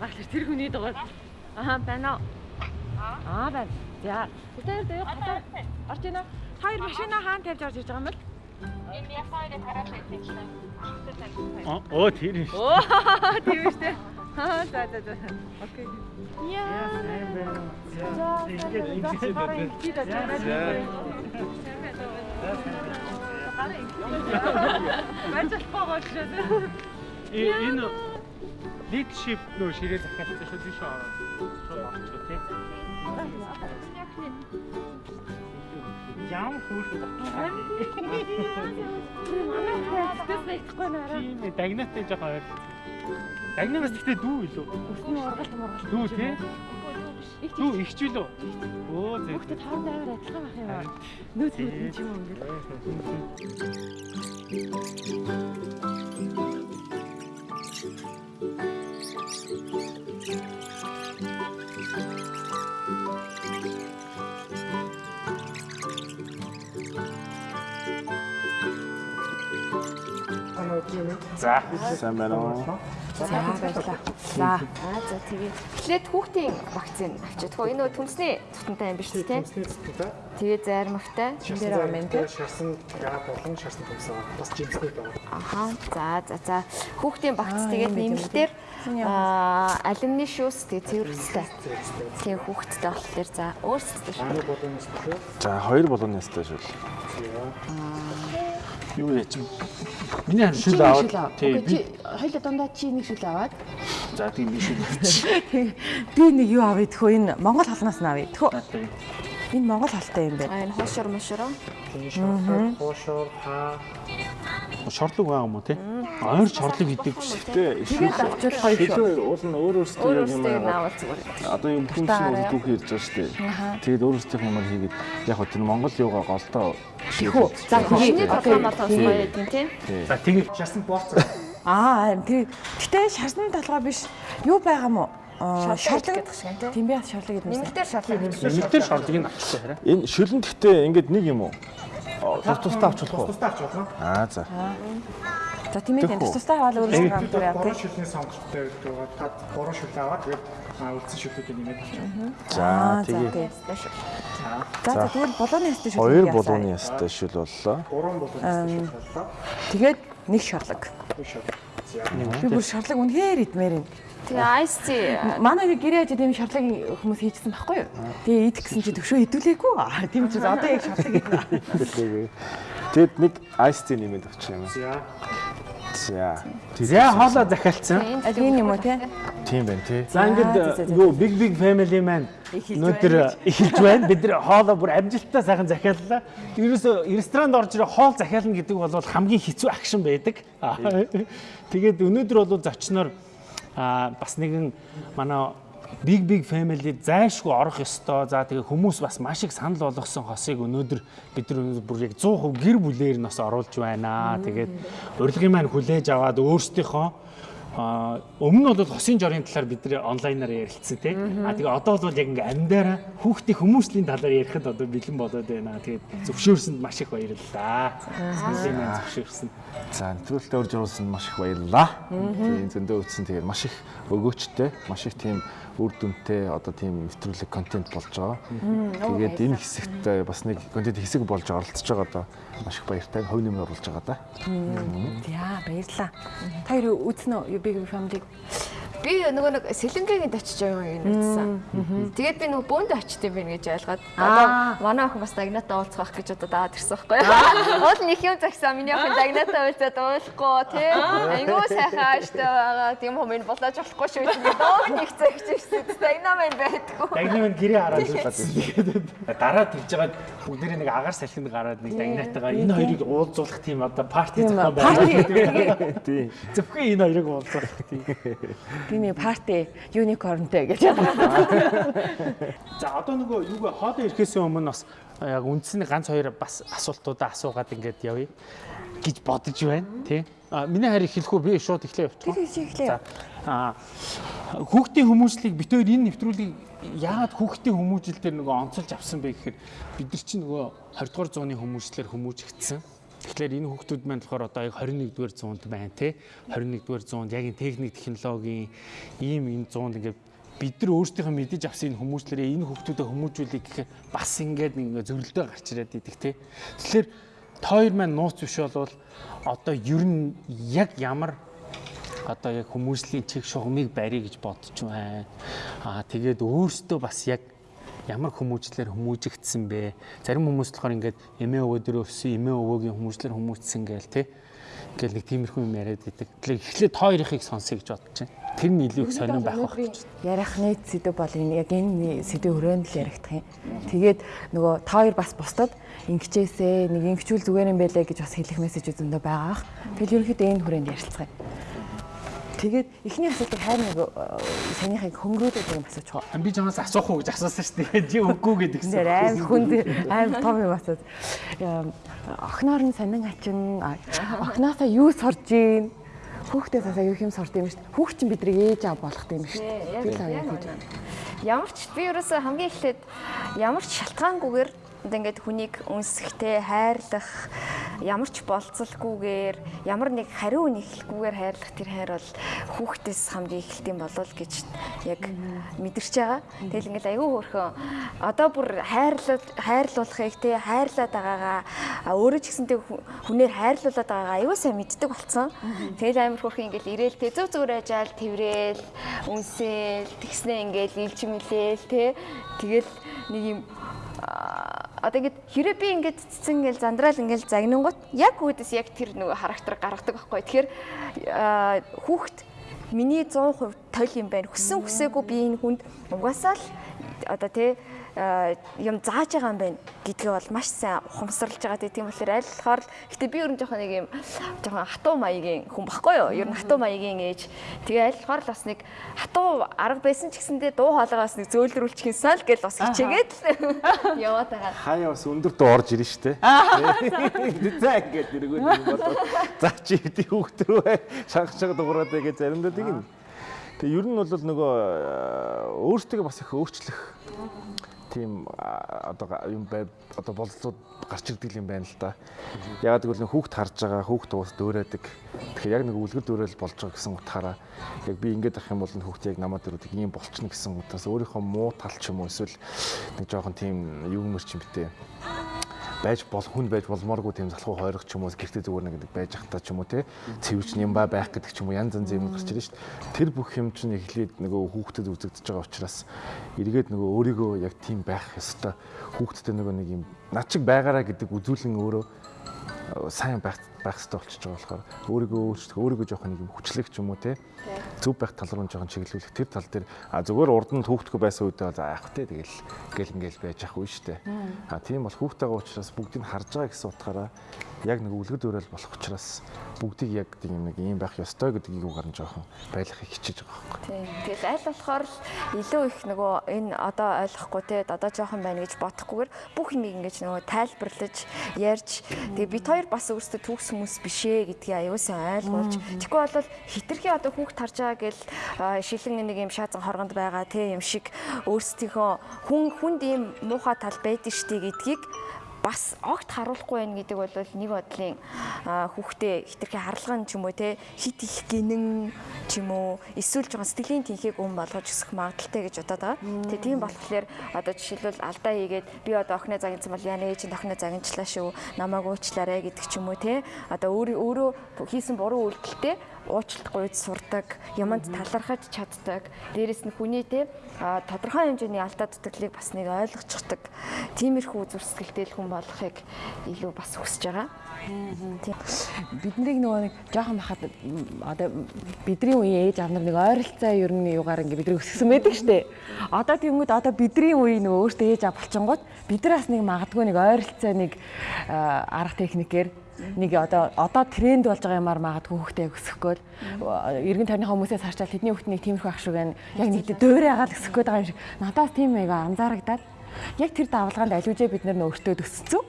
багш тэр хүний дугаар. Аа байна уу? Аа байна. За. Тэр дээр гадаа орж ийнэ. Хоёр машина хаан тавьж орж иж байгаа юм бол? Энэ ясаагаа тараад байсан чинь. Оо тэр юм. Оо тийм үү штэ. Аа за за за. Окей. Яа. Ингээд ингээд Баярлалаа гоошоо. энэ leadership нөө ширээ захиалсан шүү дээ шүү. Шууд орчихоо тий. Яам хүүш байна. Тэс нэгтгэхгүй наараа. Тийм ээ дагнатай жоохон ойр. Дагнаас гэхдээ дүү илүү. Өсний ургалт мургалт. Дүү тий. Их Дүү ихч үлөө. Өө зэ. Хүүхдэд хоорондоо амар адилхан байх юм аа. Нөөц нөөц юм уу ингээд. За. Сайн байна уу? За баярлалаа. За. Аа за тэгээ. Эхлээд хүүхдийн вакцин авчиад хөө энэ нөө түнсний тутамтай юм биш үү те? Тэгээ зайрмагтай. Энд дээр байгаа юм тий. шарсан гад болон шарсан томсоо бас жимсгүй байгаа. Аха. За за за. Хүүхдийн вакц тэгээд нэмэлтээр аа алюминий шүүс тэгээ цэвэр өстэй. Тэгээ хүүхдтэй болохоор за өөрсдөө шүү. За хоёр болгоны ястай шүү. Юу яа чи? Миний харин шил аваад тий би Хоёул дундаа чи нэг шүл аваад за тийм биш үү. би нэг юу авъя тэхөө энэ Монгол халнаас нь авъя. Тэхөө энэ Монгол халтай юм байна. Аа энэ хоошор шорт, хоошор, хаа Шорлог байгаа юм уу тий? Ойр шорлог гэдэг Гэтэ Тэгээд авчвал гоё шүү. шилээ уул нь өөр өөрсдөө юм аа. Одоо юм хүн чинь өөр дүүх ярьж байгаа шүү дээ. Тэгээд өөрсдийнх юм хийгээд яг хөө тэр Монгол юугаа голдоо Тэхүү. За тэгээ. тоглоомоо тоглоё гэдэг тийм. За тэгээ шарсан бооц. Аа харин тэр гэтээ шарсны толгой биш. Юу байгаа мó? Аа Шорлог шорлог гэдэг шиг тийм. Бай шорлог гэдэг юм. Нэмэлтээр шорлог гэдэг. нэмэлтээр шорлыг нь авчихсан хараа. Энэ шилэн гэхдээ ингээд нэг юм уу? Тус тустай авч болох уу? Тусдаа авч болно. Аа за. За тийм ээ тус тустай аваад өөрөөсөө хамтар яа тий. шүлний сонголттой байгаа. Та бороо шүл аваад тэгээд үлдсэн шүлийг нэмээд авчих. За тэгээ. За за тэгвэл болооны ястай шүү. хоёр болгоны ястай шил боллоо. Гурван болоноос шүл боллоо. Тэгээд нэг шорлог. Шүл. За. Би бүр шорлог үнэхээр идмээр юм. Тэгээ ти Манай гэрээ ажид юм шорлогийн хүмүүс хийжсэн байхгүй юу? Тэгээ идэх гэсэн чи төвшөө идүүлээгүй. Аа тийм ч одоо яг шорлог идэх. Тэгэд нэг ice tea нэмээд авчих юм. За. За. Тэгээ хоолоо захиалцсан. Тийм юм уу те? Тийм байна тий. За за, ингээд за, за. юу big big family маань өнөөдөр эхэлж байна. Бид нэр хоолоо бүр амжилттай сайхан захиаллаа. Ерөөсө ресторанд орж ирээ хоол захиална гэдэг бол хамгийн хэцүү акшн байдаг. Тэгээд өнөөдөр бол зочноор бас нэгэн манай big big family зайшгүй орох ёстой. За тэгээ хүмүүс бас маш их санал болгосон хосыг өнөөдөр бид нар өнөөдөр бүр яг 100% гэр бүлээр нь бас оруулж байна. Тэгээд урилгын маань хүлээж аваад өөрсдийнхөө өмнө нь бол хосын жорын талаар бид нэр онлайнаар ярилцсан тий. А тэгээ одоо бол яг ингээ амьдараа хүүхдийн хүмүүсийн талаар ярихад одоо бэлэн болоод байна. Тэгээд зөвшөөрсөнд маш их баярлалаа. Зөвшөөрсөн. За нэвтрүүлэлтэд орж оруулсан маш их баярлалаа. Тийм зөндөө үтсэн тэгээд маш их өгөөчтэй, маш их тийм үр дүнтэй одоо тийм нэвтрүүлэг контент болж байгаа. Тэгээд энэ хэсэгт э, бас нэг контент хэсэг болж оролцож байгаа одоо маш их баяртай хувь нэмэр оруулж байгаа да. Яа баярлаа. Та хоёр үзнэ үү Big Family? Би нөгөө нэг сэлэнгээгэнд очиж байгаа юм үзсэн. Тэгээд би нөгөө бөөнд очиж байна гэж ойлгоод одоо манай охин бас дагнатаа уулзах гэж одоо даад ирсэн байхгүй юу? Уул нэг юм загсан миний охин дагнатаа уулзаад уулахгүй тий. Айгуу сайхан ааштай байгаа. Тийм хүмүүс болоож болохгүй шүү гэж доо нэг цагч ирсэн. Дагнаа мэн байдгүй. Дагнаа маань гэрээ хараад. Тэгээд дараа тэгж байгаа бүгдээрээ нэг агаар салхинд гараад нэг дагнатайгаа энэ хоёрыг уулзуулах тийм одоо парти зохион байна. Тийм. Зөвхөн энэ хоёрыг уулзуулах тийм. Нэг парти unicornтэй гэж. За одоо нөгөө юугаа хоолоо ирэхээс өмнө бас яг үндсний ганц хоёр бас асуултуудаа асуугаад ингээд явъя гэж бодож байна тий. А миний харь эхлэх үү би шууд эхлэе явчих. Тэр чи эхлэе. А хүүхдийн хүмүүжлийг хоёр энэ нэвтрүүлгийг яагаад хүүхдийн хүмүүжил дээр нөгөө онцолж авсан бэ гэхээр бид нар чинь нөгөө 20 дугаар зууны хүмүүжлэр хүмүүжигдсэн. Тэгэхээр энэ хүүхдүүд маань болохоор одоо яг 21-р зуунд байна те. 21-р зуунд яг энэ техник технологийн ийм энэ зуунд ингээд бид нар өөрсдийнхөө мэдэж авсан энэ хүмүүжлэрээ энэ хүүхдүүдэд хүмүүжүүлэх гэхээр бас ингээд нэг зөрөлдөө гарч ирээд идэх те. Тэгэхээр тойр маань нууц биш болвол одоо ер нь яг ямар одоо яг хүмүүжлийн чиг шугамыг барья гэж бодож байна. Аа тэгээд өөртөө бас яг ямар хүмүүжлэр хүмүүжигдсэн бэ? Зарим хүмүүс болохоор ингээд эмээ өвөө дөрөө өссөн эмээ өвөөгийн хүмүүжлэр хүмүүжсэн гээл те. Ингээл нэг тиймэрхүү юм яриад идэг. Тэгэхээр эхлээд хоёрыг сонсъё гэж бодож байна. Тэр нь илүү их сонирн байх байх гэж. Ярихны сэдв бол энэ яг энэ сэдв өрөөнд л яригдах юм. Тэгээд нөгөө та хоёр бас бусдад ингэчээсээ нэг ингэчүүл зүгээр юм байлээ гэж бас хэлэх мессеж зөндөө байгаа. Тэгэл ерөнхийдөө энэ хүрээнд ярилцгаая. Тэгээд эхний асуултыг хайр нэг санийхыг хөнгөрөөдөг юм асууж байгаа. Би чамаас асуух уу гэж асуусан шүү дээ. Чи үгүй гэдэг гэсэн. Аим хүнд аим том юм асууж. Охноор нь сонин хачин охноосоо юу сорж ийн хүүхдээ цаасаа юу юм сорд юм шүү дээ. Хүүхд чинь бидрийг ээж аав болгох юм шүү дээ. Би л авъя гэж. Ямар ч би ерөөсөө хамгийн эхлээд ямар ч шалтгаангүйгээр ингээд хүнийг үнсэхтэй хайрлах ямар ч болцолгүйгээр ямар нэг хариу нэхлгүйгээр хайрлах тэр хайр бол хүүхдээс хамгийн эхэлт юм болов гэж яг мэдэрч байгаа. Тэгэл ингээд аюу хөөрхөн. Одоо бүр хайрлал хайрлуулахыг те хайрлаад байгаагаа өөрөө ч гэсэнтэй хүнээр хайрлуулад байгаагаа аюу сайн мэддэг болцсон. Тэгэл амар хөөрхөн ингээд ирээл те зөв зүгээр ажаал тэврээл үнсээл тэгснээ ингээд илж мэлээл те. Тэгэл нэг юм одоо ингээд хэрэв би ингээд цэцэн ингээл зандраал ингээл загнангууд яг үүдээс яг тэр нөгөө характер гаргадаг байхгүй. Тэгэхээр хүүхд миний 100% тойл юм байна. Хүссэн хүсээгүй би энэ хүнд угаасаа л одоо тий юм зааж байгаа юм байна гэдгээ бол маш сайн ухамсарлаж байгаа тийм болохоор аль болохоор гэтээ би ер нь жоохон нэг юм жоохон хатуу маягийн хүн баггүй юу? Ер нь хатуу маягийн ээж. Тэгээ аль болохоор бас нэг хатуу арга байсан ч гэсэндээ дуу хоолойгоос нэг зөөлрүүлчих юмсан л гэж бас хичээгээд л яваад байгаа. Хаяа бас өндөр дуу орж ирнэ штэ. За ингээд нэргөө юм болоо за чи хэдий хүүхдрөө шанхчаа дуураад байгаа заримдаа тийм Тэгээ ер нь бол нөгөө өөртөө бас их өөрчлөх тийм одоо юм бай одоо болцоод гарч ирдэг юм байна л да. Ягаад гэвэл хүүхд харж байгаа хүүхд уус дөөрөөдөг. Тэгэхээр яг нэг үлгэр дөөрөл болж байгаа гэсэн утгаараа яг би ингэж ах юм бол хүүхд яг намайг дөрөдөг юм болчихно гэсэн утгаас өөрийнхөө муу тал ч юм уу эсвэл нэг жоохон тийм юу мөр ч юм битээ байж бол хүн байж болмооргүй тийм залхуу хойрох ч юм уу гэртээ зүгээр нэг байж ахтаа ч юм уу те цэвэрч юм ба байх гэдэг ч юм уу янз янз юм гарч ирж шít тэр бүх юм чинь эхлээд нөгөө хүүхдэд үзэгдэж байгаа учраас эргээд нөгөө өөрийгөө яг тийм байх ёстой. Хүүхдэд нөгөө нэг юм над чиг байгаараа гэдэг үзүүлэн өөрөө сайн байх байх хэрэгтэй болчихж байгаа болохоор өөрийгөө өөрчлөх өөрийгөө жоохон нэг юм хүчлэх ч юм уу те. Зөв байх тал руу жоохон чиглүүлэх. Тэр тал дээр а зүгээр урд нь хүүхдгөө байсан үедээ за яах вэ тэгэл гэл ингээл байж ах үе штэ. А тийм бол хүүхдтэйгээ уулзраас бүгдийг харж байгаа гэсэн утгаараа яг нэг үлгэр дуурайл болох учраас бүгдийг яг тийм нэг юм байх ёстой гэдгийг угаар нь жоохон байлгахыг хичээж байгаа байхгүй. Тийм. Тэгэл аль болохоор илүү их нөгөө энэ одоо ойлгохгүй те одоо жоохон байна гэж бодохгүйгээр бүх юмыг ингэж нөгөө тайлбарлаж ярьж тэгээ бид хоёр бас өөрсдөө төгс хүмүүс биш ээ гэдгийг аюулсан ойлгуулж тэгэхгүй бол хитрхи одоо хүүхд тарж байгаа гэл шилэн нэг юм шаазан хоргонд байгаа те юм шиг өөрсдийнхөө хүн хүнд ийм муухай тал байдаг штий гэдгийг бас огт харуулахгүй байх гэдэг бол нэг бодлын хүүхдээ хитрхи харлаган ч юм уу те хит их гинэн ч юм уу эсвэл жоохон сэтгэлийн тэнхийг өн болгож өсөх магадaltaй гэж бодоод байгаа. Тэгээ тийм болохоор одоо жишээлбэл алдаа хийгээд би одоо охиноо загнасан бол яна ээж охиноо загинчлаа шүү намайг уучлаарай гэдэг ч юм уу те одоо өөрөө хийсэн буруу үйлдэлтэй уучлалт гуйж сурдаг, юмд талархаж чаддаг. Дээрэс нь хүний те тодорхой хэмжээний алдаа дутагдлыг бас нэг ойлгочихдаг. Тиймэрхүү зүрсгэлтэй хүн болохыг илүү бас хүсэж байгаа. Биднийг нөгөө нэг жоохон бахад одоо бидний үеийн ээж аав нар нэг ойролцоо ер нь юугаар ингээ бидний өсгсөн байдаг штэ. Одоо тиймүүд одоо бидний үеийн нөгөө өөртөө ээж аав болчингууд бидраас нэг магадгүй нэг ойролцоо нэг арга техникээр нэг одоо одоо тренд болж байгаа юмар магадгүй хүүхдээ өсгөх гээл эргэн тойрны хүмүүсээс харчаад тэдний нэг тиймэрхүү ах шиг байна. Яг нэг дөөрэ агаал өсгөх гээд байгаа юм шиг. Надаас тийм айгаа анзаарагдаад яг тэр давлгаанд аливжээ бид нар өөртөө төсцсөн.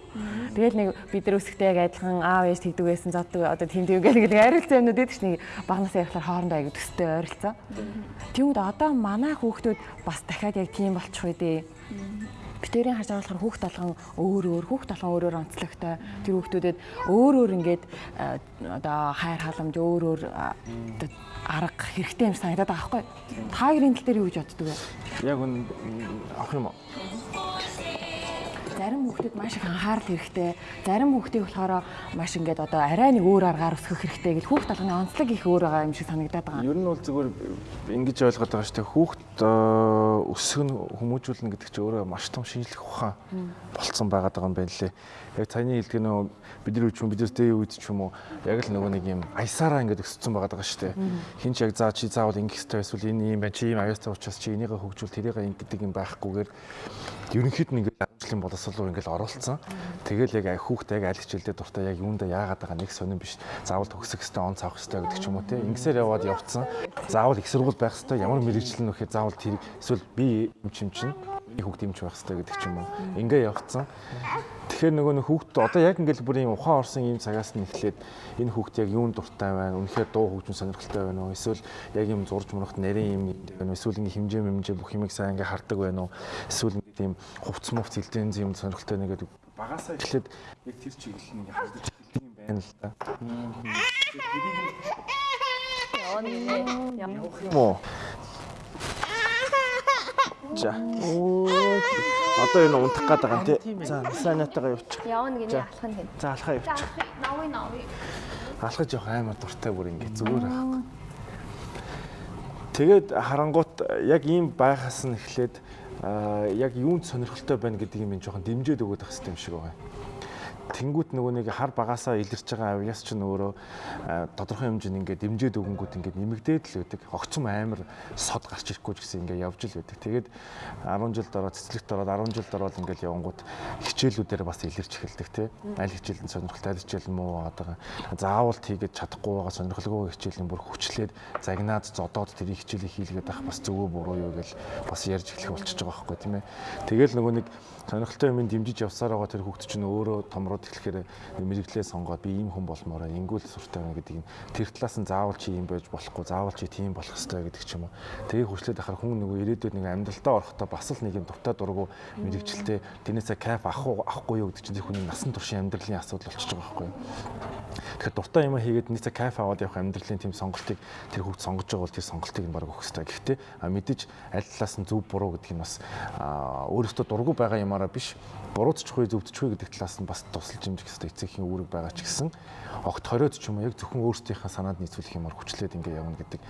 Тэгэл нэг бид нар өсөхтэй яг адилхан аав ээж тэгдэг байсан зоддаг одоо тийм тийм гэх нэг арилцсан юмнууд эдэж нэг багнасаа ярихлаар хоорондоо аяг төстэй ойролцоо. Тэгмүүд одоо манай хүүхдүүд бас дахиад яг тийм болчих үү дээ битэрийн харж болохоор хүүхд толгон өөр өөр хүүхд толгон өөрөөр онцлогтой тэр хүүхдүүдэд өөр өөр ингээд а, одоо хайр халамж өөр өөр арга хэрэгтэй юм санагдаад байгаа байхгүй та хоёрын тал дээр юу гэж боддөг вэ Яг үн авах юм уу? Зарим хүүхдэд маш их анхаарал хэрэгтэй зарим хүүхдийг болохоор маш ингээд одоо арай нэг өөр аргаар өсгөх хэрэгтэй гэл хүүхд толгоны онцлог их өөр байгаа юм шиг санагдаад байгаа Ер нь бол зүгээр ингэж ойлгоод байгаа шүү дээ. Хүүхд э, өсгөн хүмүүжүүлнэ гэдэг чинь өөрөө маш том шинжлэх ухаан болцсон байгаа юм байна лээ. Яг таны хэлдэг нөө бидний үуч юм бидээс дээ үед ч юм уу яг л нөгөө нэг юм аясаараа ингэж өссөн байгаа шүү дээ. Хин ч яг заа чи заавал ингэх хэрэгтэй эсвэл энэ юм байна чи ийм аястай учраас чи энийгээ хөгжүүл тэрийг ингэдэг юм байхгүйгээр ерөнхийд нь ингээд ажлын боловсрол руу ингээд оролцсон. Тэгэл яг хүүхдээ яг аль хичээлдээ дуртай яг юундаа яагаад байгаа нэг сонирн биш. Заавал төгсөх хэрэгтэй, он цавах хэрэгтэй гэдэг ч юм уу те. Ингэсээр яваад явцсан. Заавал их сургууль байх хэрэгтэй. Ямар нь вэхээр заавал тэр эсвэл би юм чим чин би хүүхд юмч байх хэрэгтэй гэдэг ч юм уу. Ингээ явцсан. Тэгэхээр нөгөө нэг хүүхд одоо яг ингээл бүр юм ухаан орсон ийм цагаас нь эхлээд энэ хүүхд яг юунд дуртай байна? Үнэхээр дуу хөгжим сонирхолтой байна уу? Эсвэл яг юм зурж мурахт нарийн юм байна уу? Эсвэл ингээ хэмжээ мэмжээ бүх юмыг сайн ингээ хардаг байна уу? Эсвэл ингээ тийм хувц мувц хилдэн юм сонирхолтой нэгэд багасаа эхлээд яг тэр чиглэл нь ингээ хардаж эхэлдэг юм байна л да. Мо. За. Одоо энэ унтах гээд байгаа юм тий. За, санаатайгаа явуучих. Явна гинэ алах нь гин. За, алхаа явуучих. Нови нови. Алхаж явах амар дуртай бүр ингэ зүгээр аахгүй. Тэгээд харангуут яг ийм байхаас нь эхлээд яг юунд сонирхолтой байна гэдэг юм ин жоохон дэмжиж өгöd байх хэрэгтэй юм шиг байгаа. Тэнгүүт нөгөө нэг хар багасаа илэрч байгаа авьяас ч нөөрөө аа, тодорхой хэмжээнд ингээд дэмжиж өгөнгүүт ингээд нэмэгдээд л байдаг. Огцом амар сод гарч ирэхгүй ч гэсэн ингээд явж л байдаг. Тэгээд 10 жил дараа цэцлэгт ороод 10 жил дараа л ингээд явангууд хичээлүүдээр бас илэрч эхэлдэг тий. Аль хичээлд сонирхолтой аль хичээл муу одоо заавал хийгээд чадахгүй байгаа сонирхолгүй хичээлийн бүр хүчлээд загнаад зодоод тэр хичээлийг хийлгээд авах бас зөвөө буруу юу гэж бас ярьж эхлэх болчихж байгаа байхгүй тийм ээ. Тэгэл нөгөө нэг сонирхолтой юм дэмжиж явсаар байгаа тэр хүүхд чинь өөрөө томроод эхлэхээр мэрэгчлээ сонгоод би ийм хүн болмоороо ингүүл суртай байна гэдэг нь тэр талаас нь заавал чи ийм байж болохгүй заавал чи тийм болох хэрэгтэй гэдэг ч юм уу. Тэгээ хүчлээд ахаар хүн нөгөө ирээдүйд нэг амьдралдаа орохдоо бас л нэг юм дуртай дургу мэрэгчлээ тэрнээсээ кайф авах уу авахгүй юу гэдэг чинь тэр хүний насан туршийн амьдралын асуудал болчихж байгаа байхгүй юу. Тэгэхээр дуртай юм хийгээд нийцээ кайф аваад явах амьдралын тийм сонголтыг тэр хүүхд сонгож байгаа бол тэр сонголтыг нь баг өгөх хэрэгтэй. Гэхдээ мэдээж аль талаас нь зөв буруу гэдэг нь бас өөрөөсөө дургу байгаа юмараа биш. Буруутчихгүй зөвдчихгүй гэдэг талаас нь бас тусалж хэмжих хэрэгтэй эцэгхийн үүрэг байгаа ч гэсэн огт хориод ч юм уу яг зөвхөн өөрсдийнхээ санаанд нийцүүлэх юмар хүчлээд ингэ явна гэдэг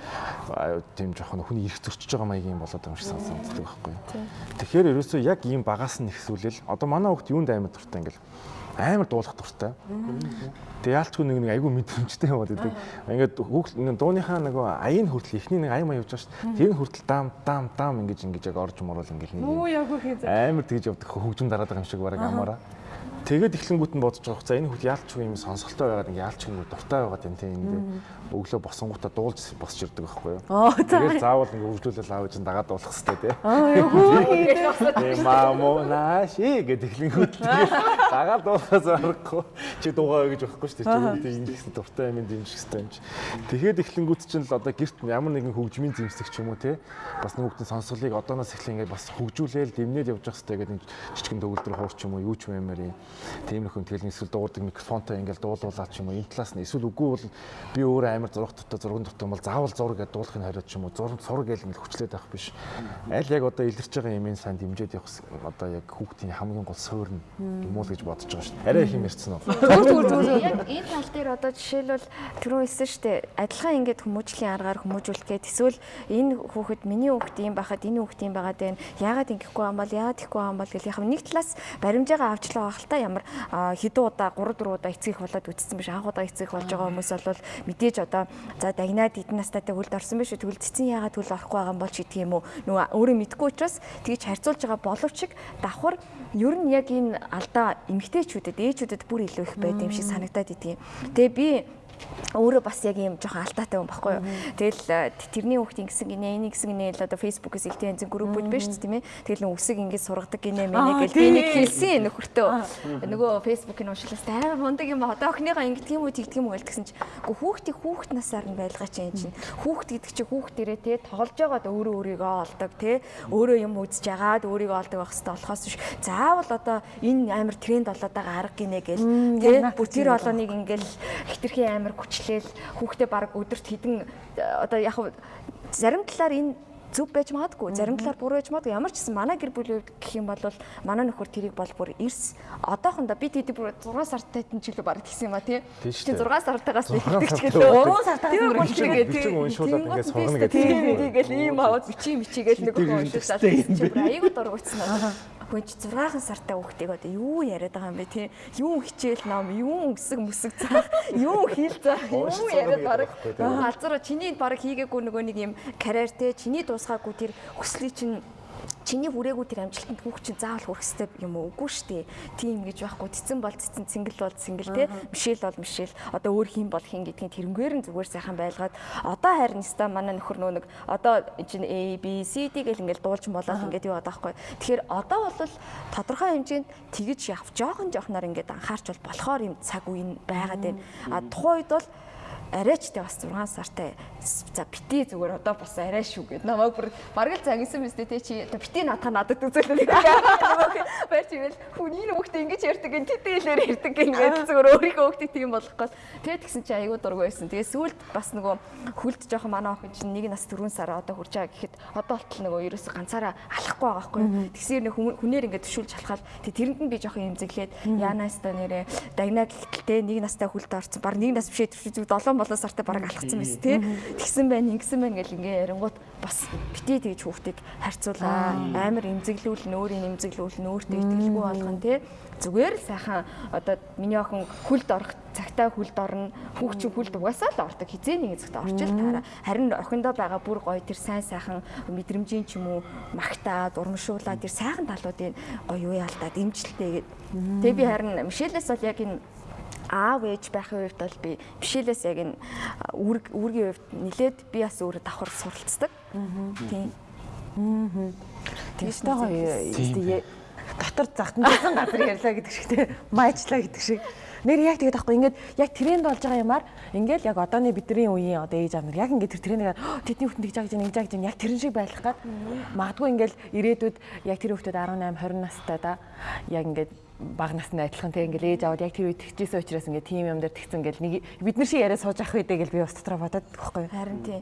тийм жоохон хүний эрх зөрчиж байгаа маягийн болоод байгаа юм шиг санагддаг байхгүй. Тэгэхээр ерөөсөө яг ийм багаас нь ихсүүлэл одоо манай хүүхд юунд амар дуртай ингээл амар дуулах дуртай. Тэгээ яалчгүй нэг нэг айгүй мэдрэмжтэй яваад идэг. Ингээд хүүхд дууныхаа нөгөө аяын хүртэл ихний нэг аян маяг явж байгаа шүү дээ. Тэр хүртэл дам дам дам ингэж ингэж яг орж морол ингээд нэг юм. яг үгүй амар тэгж явдаг хөгжим дараад байгаа юм шиг бараг амаараа. Тэгээд эхлэнгүүт нь бодож байгаа. За энэ хүүхд яалчгүй юм сонсголтой байгаад ингээд яалчгүй дуртай байгаад юм тийм энэ өглөө босонгуудаа дуулж босч ирдэг байхгүй юу. Тэгээд заавал ингээд хөгжүүлэл аавч нь дагаад дуулах хэрэгтэй тий. Аа юу мамо нааши гэдэг тэгээд дагаад дуулахаас аргагүй чи дуугаа гэж байхгүй шүү дээ. Чи үүнтэй ингэсэн дуртай юм дэмжих хэрэгтэй юм чи. Тэгээд эхлэнгүүт чинь л одоо гэрт ямар нэгэн хөгжмийн зэмсэг ч юм уу тий. Бас нөгөөтний сонсголыг одооноос эхлэн ингээд бас хөгжүүлээл дэмнээд явж явах хэрэгтэй гэдэг жижигэн төгөлдөр хуурч юм уу юу ч юм ямар юм. Тиймэрхүү тэгэл эсвэл дуугардаг микрофонтой ингээд дуулуулаад ч юм уу энэ талаас нь эсвэл үгүй бол би өөрөө амар зураг дотор зурган дотор бол заавал зураг гэдээ дуулахын хариуд ч юм уу зураг сураг гэл ингээд хүчлээд авах биш. Аль яг одоо илэрч байгаа юмын сан дэмжиж явах одоо яг хүүхдийн хамгийн гол суурь юм уу гэж бодож байгаа шүү дээ. Арай их юм ярьсан уу? Яг энэ тал дээр одоо жишээлбэл түрүү хэлсэн шүү дээ. Адилхан ингээд хүмүүжлийн аргаар хүмүүжүүлэх гээд эсвэл энэ хүүхэд миний хүүхэд юм байхад энэ хүүхэд юм байгаад байна. Яагаад ингэхгүй юм бол яагаад ихгүй юм бол гэх яг нэг талаас баримжаагаа авчлаа байх л та ямар а, хэдэн удаа 3 4 удаа эцгийх болоод үтцсэн биш анх удаа эцгийх болж байгаа хүмүүс бол мэдээж одоо за дагнаад эдэн настайтай хүлд орсон биш тэгвэл цэцэн яагаад хүл орохгүй байгаа юм бол ч гэдэг юм уу нөгөө өөрөө мэдгүй учраас тэгж харьцуулж байгаа боловч давхар ер нь яг энэ алдаа эмгтээчүүдэд ээжүүдэд бүр илүү их байд юм шиг санагдаад идэв. Тэгээ би өөрөө бас яг юм жоохон алдаатай хүн баггүй юу. Тэгэл э, тэрний хүүхдийн гэсэн гинэ, энийг гэсэн гинэ л одоо фэйсбүүкээс ихтэй янзын группүүд байна шүү дээ тийм ээ. Тэгэл үсэг ингэж сургадаг гинэ мэнэ гэж би нэг хэлсэн нөхөртөө. Нөгөө фэйсбүүкийн уншлаас амар мундаг юм а. Одоо охиныгоо ингэдэг юм уу тэгдэг юм уу гэсэн чинь үгүй хүүхдийг хүүхд насаар нь байлгаа чи юм чинь. Хүүхд гэдэг чинь хүүхдэрээ те тоглож байгаад өөрөө өөрийгөө олдог те өөрөө юм үзэж агаад өөрийгөө олдог байх хэрэгтэй болохоос биш. Заавал одоо энэ амар тренд болоод байгаа арга гинэ гэл те бүр тэр олоныг ингээл хитрхи амар хүчлээл хүүхдээ баг өдөрт хідэн одоо яг зарим талаар энэ зөв байж магадгүй зарим талаар буруу байж магадгүй. Ямар ч гэсэн манай гэр бүлийн гэх юм бол манай нөхөр тэрийг бол бүр эрс одоохондоо би тэдэг бүр 6 сартай тань жилүү баг тэгсэн юм ба тий. Чи дээ. 6 сартаагаас сартаа гэлээ Гурван сартаас бичиг- гэдэг. бичиг уншуулаад ингээд сургана гэдэг. тийгээл ийм аваад бичиг мичигээл нэг хүн уншуулаад айгуу дургуйцсан аа. Хүн чи 6 сартай хүүхдийг одоо юу яриад байгаа юм бэ тий? Юу хичээл ном, юу өсөг мүсэг заах, юу хэл заах, юу яриад баг. Алзараа чиний баг хийгээгүй нөгөө нэг юм карьер те чиний дуусгаагүй тэр хүслийг чинь чиний хүрээгүй тэр амжилтанд хүүхд чинь заавал хүрэх хэрэгтэй юм уу? Үгүй шүү дээ. Тийм гэж байхгүй. Цэцэн бол цэцэн, цингэл бол цингэл те. Мишэл бол мишэл. Одоо өөр хин бол хин гэдгийг тэрнгээр нь зүгээр сайхан байлгаад одоо харин ста манай нөхөр нөө нэг одоо чинь A B C D гэл ингээл дуулж болоод ингээд байгаа байхгүй. Тэгэхээр одоо бол тодорхой хэмжээнд тэгж явж жоохон жоохноор ингээд анхаарч бол болохоор юм цаг үе нь байгаад байна. А тухайн үед бол арайчтай бас 6 сартай за бити зүгээр одоо бас арай шүү гэд. Намайг бүр бараг л загинсан мэт те чи одоо бити надад надад үзүүлээ баяр чивэл хүний хүүхдээ ингэж ярьдаг ин тэтгэлээр ярьдаг ингээд зүгээр өөрийнхөө хүүхдээ тийм болох гол тэгээд тэгсэн чи айгүй дург байсан. Тэгээд сүүлд бас нөгөө хүлд жоохон манай охин чинь нэг нас 4 сар одоо хүрч байгаа гэхэд одоо болтол нөгөө ерөөсө ганцаараа алахгүй байгаа байхгүй тэгсээр нэг хүнээр ингээд төшүүлж алхаад тэг тэрэнд нь би жоохон имзэглээд яанаас та нэрэ дагнаа гэхтэлтэй нэг настай хүлд орсон. Баг нэг нас бишээ төшөө 7 болоо сартай бараг алхацсан байсан тий? Тэгсэн байна ингэсэн байна гэл ингээ ярингууд бас бити тэгж хүүхдийг харьцуулаа. Амар имзэглүүлнэ өөрийн имзэглүүлнэ өөртөө итгэлгүй болгоно тий? Зүгээр сайхан одоо миний охин хүлд орох цагтаа хүлд орно хүүхд чинь хүлд угаасаа л ордог. Хизээ нэгэн цагтаа орчил таараа. Харин охиндоо байгаа бүр гоё тэр сайн сайхан мэдрэмжийн ч юм уу магтаад урамшуулаад тэр сайхан талуудыг гоё юу яалтаа дэмжлэлтэй гэдэг тэгээ би харин Мишелээс бол яг энэ аав ээж байхын үед бол би бишэлээс яг энэ үүрэг үүргийн хувьд нилээд би бас өөрөө давхар суралцдаг. Тийм. Тэгэж таа гоё дотор захтансан газар ярьлаа гэдэг шиг те. Майчлаа гэдэг шиг. Нэр яг тэгээд аахгүй ингээд яг тренд болж байгаа юмар ингээд яг одооны бидний үеийн одоо ээж аав нар яг ингээд тэр трендээр тэдний хүүхд тэгж гэж нэг жаг гэж яг тэрэн шиг байх гад. Магадгүй ингээд ирээдүйд яг тэр хүүхдэд 18 20 настай да. Яг ингээд баг насны адилхан тэг ингээл ээж аваад яг тэр үед тэгжсэн учраас ингээд тим юм дээр тэгсэн ингээл нэг бид нар шиг яриа сууж авах үедээ гэл би бас дотроо бодоод байхгүй Харин тийм.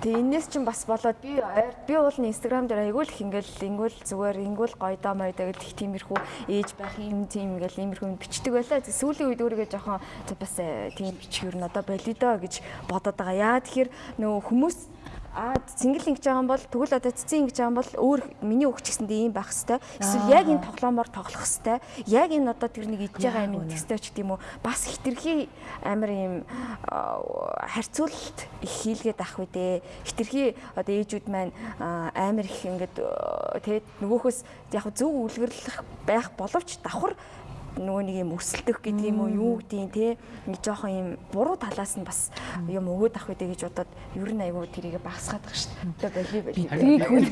Тэгээ энэс чинь бас болоод би ойр- би уул нь инстаграм дээр айгүй л их ингээл ингүүл зүгээр ингүүл гоё доо маядаг гэх тиймэрхүү ээж байх юм тийм ингээл иймэрхүү юм бичдэг байлаа. Сүүлийн үед өөрийгөө жоохон бас э, тийм бичих юу н одоо болидоо гэж бодоод байгаа. Яа тэгэхээр нөө хүмүүс А цингэл ингэж байгаа юм бол тэгвэл одоо цэцэн ингэж байгаа юм бол өөр миний өгч гэсэндээ ийм байх хэвээр. Эсвэл яг энэ тоглоомоор тоглох хэвээр. Яг энэ одоо тэр нэг идж байгаа юм хэвээр ч гэдэм үү. Бас хитрхи амар ийм харьцуулалт их хийлгээд ах үедээ. Хитрхи одоо ээжүүд маань аа, амар их ингээд тэгээд нөгөөхөөс яг зөв үлгэрлэх байх боловч давхар нөгөө нэг юм өсөлдөх гэдэг юм уу юу гэдгийг те нэг жоохон юм буруу талаас нь бас юм өгөөд авах үедээ гэж бодоод ер нь айгүй тэрийг багсгаад байгаа шүү дээ. Одоо боли боли. Бидний хүн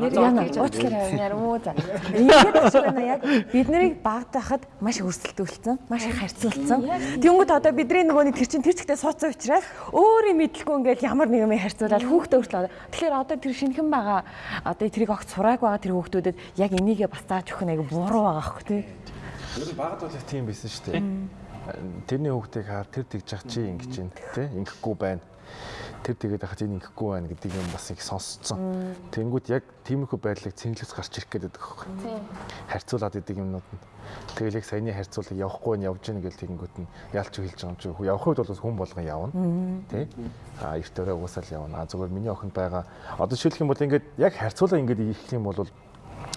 нэр яна уучлаарай авнаар муу за. Ингээд байна яг бид нарыг багтаахад маш өрсөлдүүлсэн, маш их харьцуулсан. Тэнгүүд одоо бидний нөгөө нэг тэр чин тэр чигтээ суудсан учраас өөрийн мэдлгүй ингээд ямар нэг юм харьцуулаад хүүхдээ өртлөө. Тэгэхээр одоо тэр шинхэн байгаа одоо тэрийг огт сурааг байгаа тэр хүүхдүүдэд яг энийгээ бас зааж өгөх нь айгу буруу байгаа хөх тий. Ер нь багт бол тийм байсан шүү дээ. Тэрний хүүхдийг хаар тэр тэгж ах чи ингэж юм тий ингэхгүй байна. Тэр тэгээд ахад энэ ингэхгүй байна гэдэг юм бас их сонсцсон. Тэнгүүд яг тиймэрхүү байдлыг цэнгэлээс гарч ирэх гээд байдаг байхгүй. Харьцуулаад идэг юмнууд нь. Тэгэл яг саяны харьцуулаг явахгүй нь явж гэнэ гэл тэгэнгүүт нь яалч хэлж байгаа юм чи явах үед бол хүн болгон явна. Тий? А эрт өрөө уусаал явна. А зүгээр миний охинд байгаа одоо жишээлх юм бол ингээд яг харьцуулаа ингээд ирэх юм бол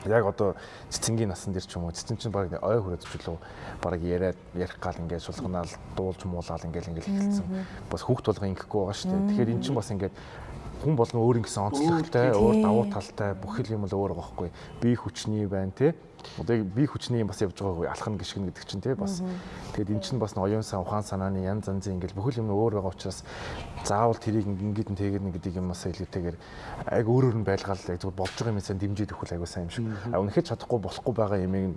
яг одоо цэцэнгийн насан дээр ч юм уу цэцэн чинь баг ой хүрээд зүлөө баг яриад ярих гал ингээд сулганаал дуулж муулаад ингээд ингээд эхэлсэн. Бас хүүхд толгой ингэхгүй байгаа шүү дээ. Тэгэхээр эн чинь бас ингээд хүн болгон өөр ингэсэн онцлогтой, өөр давуу талтай бүх юм л өөр байгаа хгүй. Би хүчний байна те. Одоо яг бие хүчний бас явж байгаагүй алхам гიშгэн гэдэг чинь тий бас тэгээд эн чинь бас н оюун сан ухаан санааны янз янзын ингээл бүхэл юм өөр байгаа учраас заавал тэрийг ингээд нэг тэгээд нэг гэдэг юм бас илүүтэйгээр аг өөр өөр нь байлгаал яг зүгээр болж байгаа юм сайн дэмжиж өгөх айгуу сайн юм шиг. А үнэхээр чадахгүй болохгүй байгаа юмыг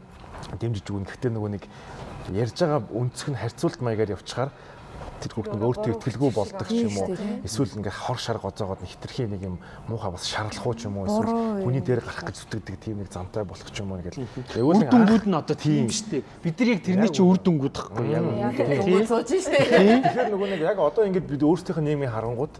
дэмжиж өгнө. Гэхдээ нөгөө нэг ярьж байгаа өнцөг нь харьцуулт маягаар явчихаар тэр хүүхд нэг өөртөө итгэлгүй болдог ч юм уу? эсвэл ингээ хор шар гоцоогоод нэг хитрхи нэг юм муухай бас шарлах уу ч юм уу? Эсвэл хүний дээр гарах гэж зүтгэдэг тийм нэг замтай болох ч юм уу ингээл Үр дүнгууд нь одоо тийм шүү дээ. Бид нар яг тэрний чинь үр дүнгууд гэхгүй яг Тэгвэл сууж штэ. Тэгэхээр нөгөө нэг яг одоо ингээд бид өөрсдийнх нь нийгмийн харангууд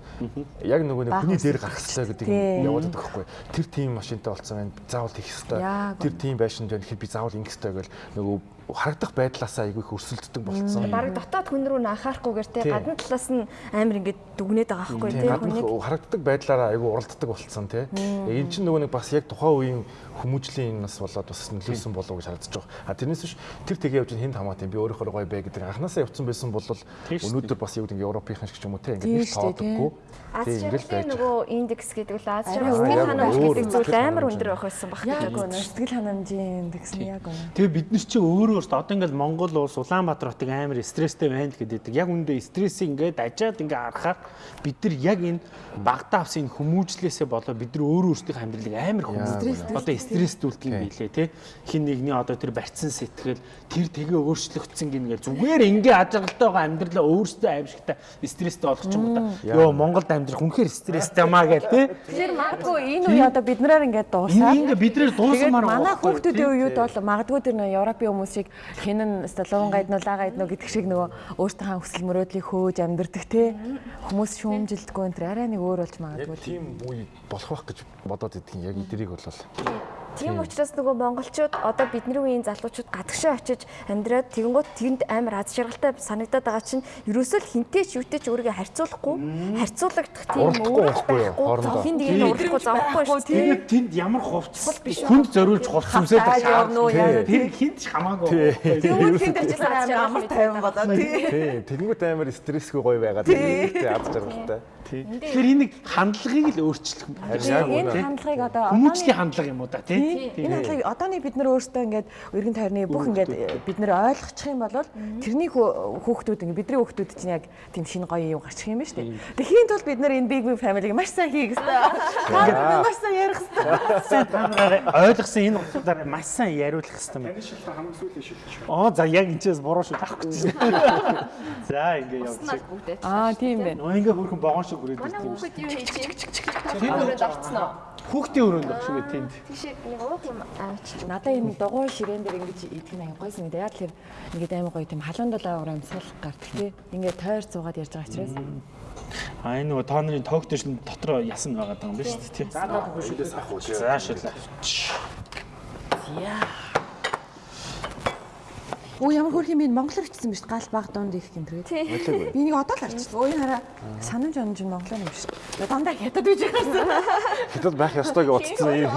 яг нөгөө нэг хүний дээр гарах хэрэгтэй гэдэг юм яваад байгаа байхгүй. Тэр тийм машинтай болцсон байна. Заавал хийх хэрэгтэй. Тэр тийм байшин дээр ихэд би заавал ингэх хэрэгтэй гэл нөгөө харагдах байдлаасаа айгүй их өрсөлддөг болцсон. Бараг дотоод хүн рүү анхаарахгүйгээр те гадна талаас нь амар ингээд дүгнээд байгаа байхгүй те гадна харагддаг байдлаараа айгүй уралддаг болцсон тий. Энэ чинь нөгөө нэг бас яг тухайн үеийн хүмүүжлийн нас болоод бас нөлөөсөн болов гэж харагдаж байгаа. А тэрнээс биш тэр тэгээ явж хэн хамаатай би өөрөөр гоё бай гэдэг анханасаа явцсан байсан бол өнөөдөр бас яг ингэ Европынхан шиг ч юм уу тий ингэ нэг тоодоггүй. Аз жаргалын нөгөө индекс гэдэг л аз жаргал сэтгэл ханамж гэдэг зүйл амар өндөр байх байсан баг бодож үнэ сэтгэл ханамжийн индекс нь яг үнэ. Тэгээ бид нар чи өөрөө дээ одоо ингээд Монгол улс Улаанбаатар хотыг амар стресстэй байна л гэдэг. Яг үндэ стрессийг ингээд ажаад ингээд харахаар бид нар яг энэ багтаа авсан энэ хүмүүжлээсээ болоо бид нар өөрөө өөрсдийнхөө амьдралыг амар хүмүүжлээ. Одоо стресстүүлдэг юм билээ те. Хин нэгний одоо тэр барьцсан сэтгэл тэр тэгээ өөрчлөгдсөн гингээ зүгээр ингээ ажиглалтай байгаа амьдралаа өөрсдөө аимшигтай стресстэй болгох юм да. Йоо Монголд амьдрах үнэхээр стресстэй маа гэл те. Тэгэхээр магадгүй энэ үе одоо бид нараар ингээд Энэ дуусаад ингээ бидрээр дуусмаар манай хүүхдүүдийн үед бол магадгүй тэр нөө Европын хүмүүс шиг хинэн сталон гайднуу лаа гайднуу гэдэг шиг нөгөө өөртөө хүсэл мөрөөдлийг хөөж амьдэрдэг те хүмүүс шүүмжилдэггүй энэ тэр арай нэг өөр болж магадгүй. тийм үе болох байх гэж бодоод идэх яг эдрийг бол Тийм учраас нөгөө монголчууд одоо бидний үеийн залуучууд гадагшаа очиж амьдраад тэгэнгүүт тэнд амар аз жаргалтай санагдаад байгаа чинь ерөөсөө л хинтэй ч юутэй ч өөрийгөө харьцуулахгүй харьцуулагдах тийм Уралдахгүй байхгүй хин тэгээд уралдахгүй зовхгүй шүү. Тэгээд тэнд ямар хувцас хүнд зориулж явна уу, яа. Тэр хинт ч хамаагүй. Тэгвэл тэнд очиж амар тайван болоо тий. тий тэгэнгүүт амар стрессгүй гоё байгаад аз жаргалтай. Тэгэхээр энэ нэг хандлагыг л өөрчлөх юм. Яг Энэ хандлагыг одоо Хүмүүжлийн хандлага юм уу да тий? Энэ хандлагыг одооний бид нар өөрсдөө ингээд өргөн тойрны бүх ингээд бид нар ойлгочих юм бол тэрний хүүхдүүд ингээд бидний хүүхдүүд чинь яг тийм шинэ гоё юм гарчих юм байна шүү дээ. Тэгэхийн тулд бид нар энэ Big Big Family-г маш сайн хийх хэрэгтэй. Та маш сайн ярих хэрэгтэй. та нараа ойлгосон энэ утгаараа маш сайн яриулах хэрэгтэй юм. Энэ шилхэн хамгийн сүүлийн шилхэн шүү. Оо за яг энэчээс буруу шүү авахгүй чинь. За ингээ явчих. Аа тийм байна. Ингээ хөрхөн богоон шиг хүрээд Манай ирсэн юм. хүүхэд юу хийж юм? Тэр өрөөнд орцсон уу? Хүүхдийн өрөөнд өгшгүй тэнд. Тийшээ нэг уух юм авч. Надаа энэ дугуй ширээн дээр ингэж идэх нь аян гойсон гэдэг. Яг тэр ингээд аймаг гоё тийм халуун долоо амьсгал гардаг тий. Ингээд тойр цуугаад ярьж байгаа учраас. А энэ нөгөө тоо нарын тоогтой шин дотроо ясан байгаа юм байна шүү дээ тий. За Шүлээс ах уу. За шилээ. Оо ямар хөрх юм бэ? Монголоор бичсэн биз гал баг донд их гэмтрээ. Байлаагүй. Би нэг одоо л арчсан. Өө энэ хараа санамж онж нь монголоор юм биш. Дандаа хятад гэж байгаа. Хэдэл байх ёстой гэж утцсан юм.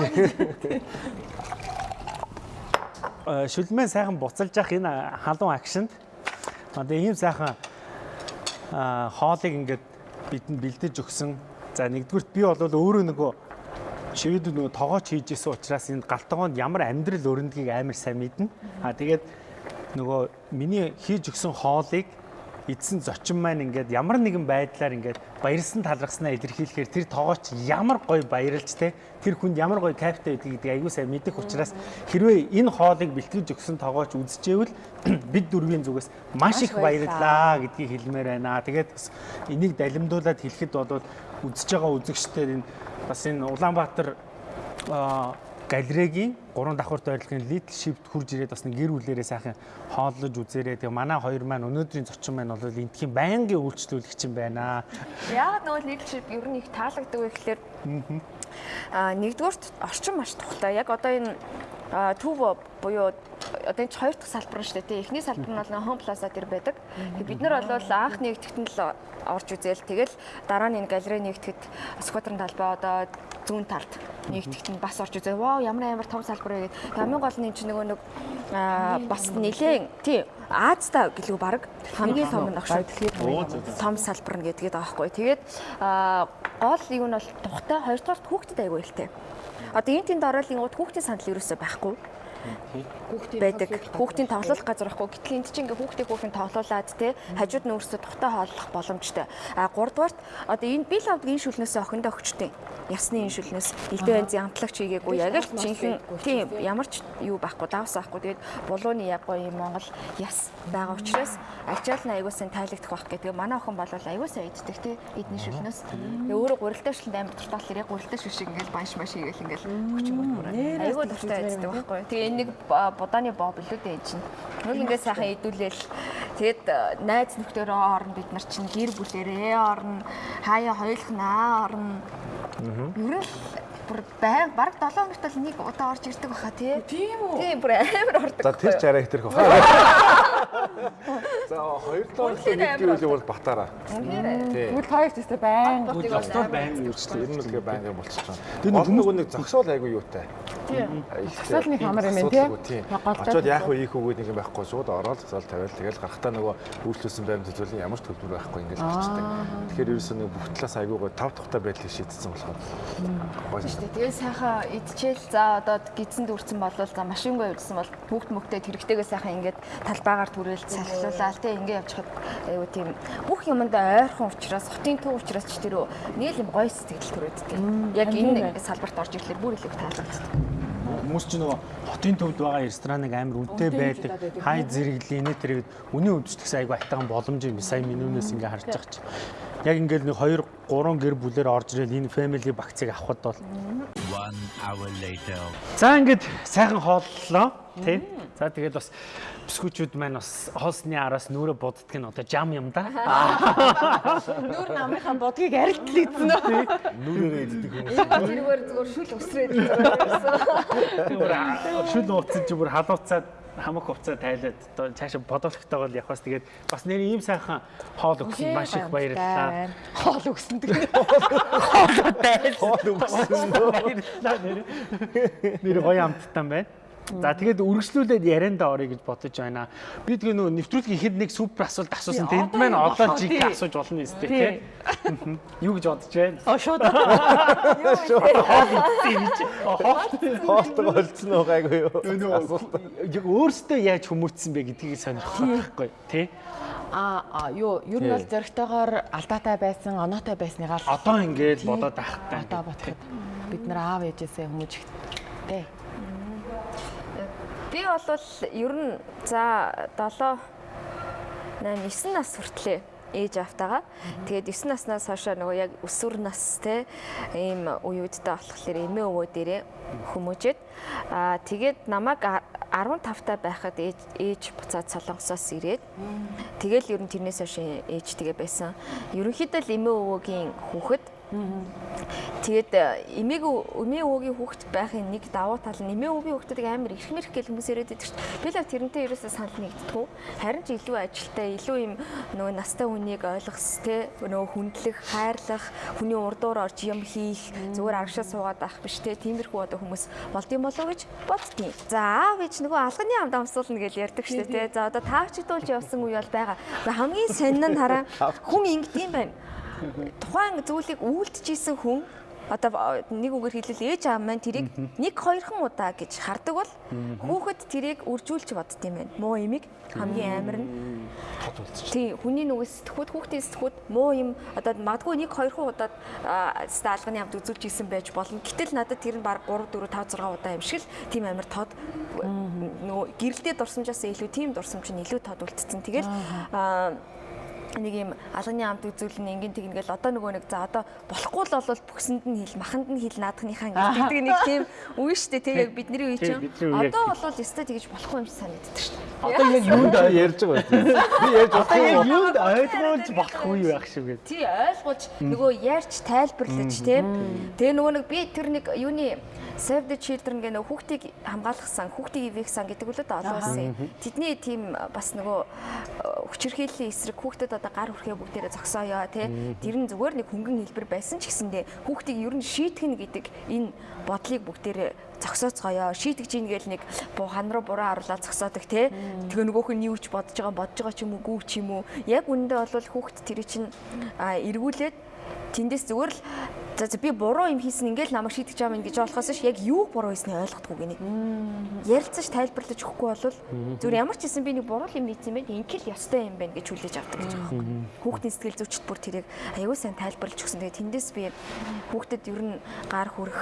Э, шүлмэн сайхан буцалж явах энэ халуун акшнд одоо ийм сайхан а, хоолыг ингээд бидэнд бэлдэж өгсөн. За нэгдүгürt би бол өөрөө нөгөө шивэд нөгөө тоогооч хийж исэн учраас энэ галтгоонд ямар амьдрал өрөндгийг амар сайн мэднэ. А тэгээд нөгөө миний хийж өгсөн хоолыг эдсэн зочин маань ингээд ямар нэгэн байдлаар ингээд баярлсан талархснаа илэрхийлэхээр тэр тоогооч ямар гоё баярлж те тэр хүнд ямар гоё кайфтай байдаг гэдэг аягүй сайн мэдэх учраас хэрвээ энэ хоолыг бэлтгэж өгсөн тоогооч үзчихээвэл бид дөрвийн зүгээс маш их баярлаа гэдгийг хэлмээр байна. Тэгээд бас энийг далимдуулаад хэлэхэд бол үзэж байгаа үзэгчдээр энэ бас энэ Улаанбаатар аа, галерегийн гурван давхарт байрлалын leadership хурж ирээд бас нэг гэр бүлэрээ сайхан хооллож үзээрэй. Тэгээ манай хоёр маань өнөөдрийн зочин маань бол энтхийн байнгын үйлчлүүлэгч юм байна. Яагаад нөгөө leadership ер нь их таалагддаг вэ гэхээр аа нэгдүгээрт орчин маш тухтай. Яг одоо энэ төв буюу одоо энэ ч хоёр дахь салбар нь шүү дээ. тий. Эхний салбар нь бол Home Plaza дээр байдаг. Тэгээ бид нар бол анх нэгтгэхэд л орж үзээл тэгэл дараа нь энэ галерей нэгтгэхэд сквадрын талбай одоо зүүн талд нэгтгэхэд нь бас орж үзээ. Вау ямар амар том салбар вэ гэдэг. Хамгийн гол нь энэ чинь нөгөө нэг а, бас нэлээд тий Аазтай гэлгүй баг хамгийн том нь багш. Том салбар нь гэдгээд байгаа байхгүй. Тэгээд гол юу нь бол тухтай хоёрдугаар хүүхдэд аягүй хэлтэй. Одоо энэ тэнд ороод ингууд хүүхдийн санал ерөөсөй байхгүй. Байдаг. Хүүхдийн тоглох газар байхгүй. Гэтэл энд чинь ингээ хүүхдийн хүүхэн тоглуулад те хажууд нь өөрсдөө тухтай хооллох боломжтой. А 3 дугаарт одоо энэ бил авдаг энэ шүлнээс охиндоо өгчтэй. Ясны энэ шүлнээс элдв янзын амтлагч хийгээгүй. Яг л жинхэнэ тийм ямар ч юу байхгүй давс байхгүй. Тэгээд булууны яггүй юм Монгол яс байгаа учраас ачаал нь аягуулсан тайлагдах байх гэдэг. Манай охин бол аягуулсан иддэг те эдний шүлнээс. Тэгээ өөрөө гурилтай шүлэнд амар дуртай яг гурилтай шүл шиг ингээл банш маш хийгээл ингээл хүчин мөрмөр. Аягүй дуртай иддэг байхгүй. Тэгээ энэ нэг будааны боб илүү дээ чинь. Нөл ингээд сайхан идүүлээл тэгээд найз нөхдөөрөө орно бид нар чинь гэр бүлэрээ орно. Хаяа хоёулахнаа орно. Ер нь бүр байн баг 7 хоногт л нэг удаа орж ирдэг баха тий. Тийм үү? Тийм бүр амар ордог. За тэр ч арай их тэрх баха. За хоёр дахь нэг гэвэл бол батараа. Тэгвэл хоёр ч тест байн. Зостол байн Үрчлээ. Энэ нь л гээ байнга болчихж байгаа. Тэр нэг нэг зогсоол айгүй юутай. Зогсоол нэг хамар юм тий? Очоод яах вэ ийх үгүй нэг юм байхгүй шууд ороод зогсоол тавиал тэгэл гарахтаа нөгөө үйлчлүүлсэн байм төлөвлөлийн ямар ч төлбөр байхгүй ингээд гарчдаг. Тэгэхээр ерөөсөө нэг бүх талаас айгуугаа тав тухтай байдлыг шийдсэн болохоор. Гоё шүү дээ. Тэгээ сайхан идчихэл за одоо гидсэн дүүрсэн болвол за машингүй явуулсан бол бүгд мөгтөд хэрэгтэйгээ сайхан ингээд талбайгаар түрээл салхилуулаад тий ингээд явж хад айгуу тийм бүх юмд ойрхон учраас хотын төв учраас ч тэр нэг юм гоё сэтгэл төрөөддөг. Яг энэ салбарт орж ирлээ бүр илүү таалагддаг хүмүүс ч нөгөө хотын төвд байгаа рестораныг амар үнэтэй байдаг. Хай зэрэглээ нэ тэрэг үнийн өвчтгс айгу айтайхан боломж юм. Сая менюнээс ингээ харж байгаа чи. Яг ингээл нэг 2 3 гэр бүлээр орж ирэл энэ family багцыг авахд бол 1 hour later. За ингээд сайхан хооллоо тий. За тэгээд бас бискүчүүд маань бас хоолсны араас нүрэ буддаг нь одоо жам юм да. Нүр намынхаа бодгийг арилтлагдсан уу? Нүрээрээ иддэг хүмүүс. Тэргээр зүгээр шүл өсрээд шүл ууцсан чи бүр халууцаад хамаг хувцаа тайлаад одоо цаашаа бодолхтойгоо явахаас тэгээд бас нэр ийм сайхан хоол өгсөн маш их баярлалаа. Хоол өгсөн гэдэг. Хоол тайл. Хоол өгсөн. Нэр гоё амттан байна. За тэгээд үргэлжлүүлээд ярианда орё гэж бодож байна. Би тэгээ нөгөө нэвтрүүлгийн ихэд нэг супер асуулт асуусан. Тэнд маань одоо жиг асууж болно юм зү тий. Юу гэж бодож байна? Оо шууд. Хоол идсэн гэж. Хоолтойгоо олцсон уу гайгүй юу? Яг өөрөөсөө яаж хүмүүцсэн бэ гэдгийг сонирхох байхгүй тий. А юу ер нь бол зөрөгтэйгоор алдаатай байсан, оноотой байсныгаа л одоо ингээд бодоод ахтай. Одоо бодоход бид нар аав ээжээсээ хүмүүжих тий. Би бол ер нь за 7 8 9 нас хүртлээ ээж автагаа. Тэгээд 9 наснаас хойш нөгөө яг өсвөр нас те ийм үеүдтэй болохоор эмээ өвөө дээрээ хүмүүжээд аа тэгээд намайг 15 та байхад ээж ээж буцаад солонгосоос ирээд тэгэл ер нь тэрнээс хойш ээж тэгээ байсан. Ерөнхийдөө л эмээ өвөөгийн хүүхэд Тэгээд эмээг эмээ өвөгийн хүүхэд байхын нэг давуу тал нь эмээ өвөгийн хүүхдүүдийг амар их мэрх гэл хүмүүс яриад байдаг шүү дээ. Би л тэрнтэй ерөөсөө санал нэгдэхгүй. Харин ч илүү ажилтай, илүү юм нөгөө настай хүнийг ойлгох те нөгөө хүндлэх, хайрлах, хүний урдуур орж юм хийх, зүгээр аргашаа суугаад байх биш те. Тиймэрхүү одоо хүмүүс болдсон болов уу гэж боддtiin. За аав ээж нөгөө алганы амд амсуулна гэж ярьдаг шүү дээ те. За одоо таавчдуулж явсан үе бол байгаа. Хамгийн сонин нь хараа хүн ингэдэм байна тухайн зүйлийг үйлдчихсэн хүн одоо нэг үгээр хэлбэл ээж аав маань тэрийг нэг хоёрхан удаа гэж хардаг бол хүүхэд тэрийг үржүүлж бодд юм байна. Муу имийг хамгийн амар нь. Тий хүний нүгээс сэтгхүүд хүүхдийн сэтгхүүд муу юм. Одоо магадгүй нэг хоёрхан удаад стаалганы хамт үзүүлж исэн байж болно. Гэтэл надад тэр нь баг 3 4 5 6 удаа юм шиг л тийм амар тод. Нөгөө гэрэлтэй дурсамжаас илүү тийм дурсамж нь илүү тод үлдсэн. Тэгэл нэг юм алганы амт үзүүлэн ингийн тэгнгээл одоо нөгөө нэг за одоо болохгүй л бол бүксэнд нь хэл маханд нь хэл наадахныхаа ингээд гэдэг нэг тийм үе шүү дээ. Тийм яг бидний үе чинь одоо бол өстой тэгэж болохгүй юм шиг санагддаг шүү дээ. Одоо яг юунд ярьж байгаа юм? Би ярьж одоо яг юунд ойлгуулж болохгүй байх шиг гэдэг тий ойлгуулж нөгөө ярьж тайлбарлаж тийм тэгээ нөгөө нэг би тэр нэг юуны Save the Children гэх нэг хүүхдийг хамгаалах сан, хүүхдийг ивэх сан гэдэг үлээд олон улсын. Тэдний тийм бас нөгөө хүчирхийллийн эсрэг хүүхдэд одоо гар хүрхээ бүгдээрээ зогсооё тий. Тэр нь зүгээр нэг хөнгөн хэлбэр байсан ч гэсэндээ хүүхдийг ер нь шийтгэн гэдэг энэ бодлыг бүгдээрээ зогсооцгоё. Шийтгэж ийн гээл нэг хан руу буруу харуулаад зогсоодог тий. Тэгээ нөгөөх нь юу ч бодож байгаа бодож байгаа ч юм уу гүү ч юм уу. Яг үүндээ бол хүүхд тэр чинь эргүүлээд тэндээс зүгээр л За би буруу юм хийсэн ингээл намайг шийдэж байгаа юм гэж болохоос ш яг юу буруу хийснээ ойлгохгүй гинэ. Ярилцаж тайлбарлаж өгөхгүй бол зүгээр ямар ч хэсэн би нэг буруу юм хийсэн байх ингээл ёстой юм байна гэж хүлээж авдаг гэж байгаа юм. Хүүхдийн сэтгэл зүйчд бүр тэрийг аягүй сайн тайлбарлаж өгсөн. Тэгээ тэндээс би хүүхдэд ер нь гар хүрэх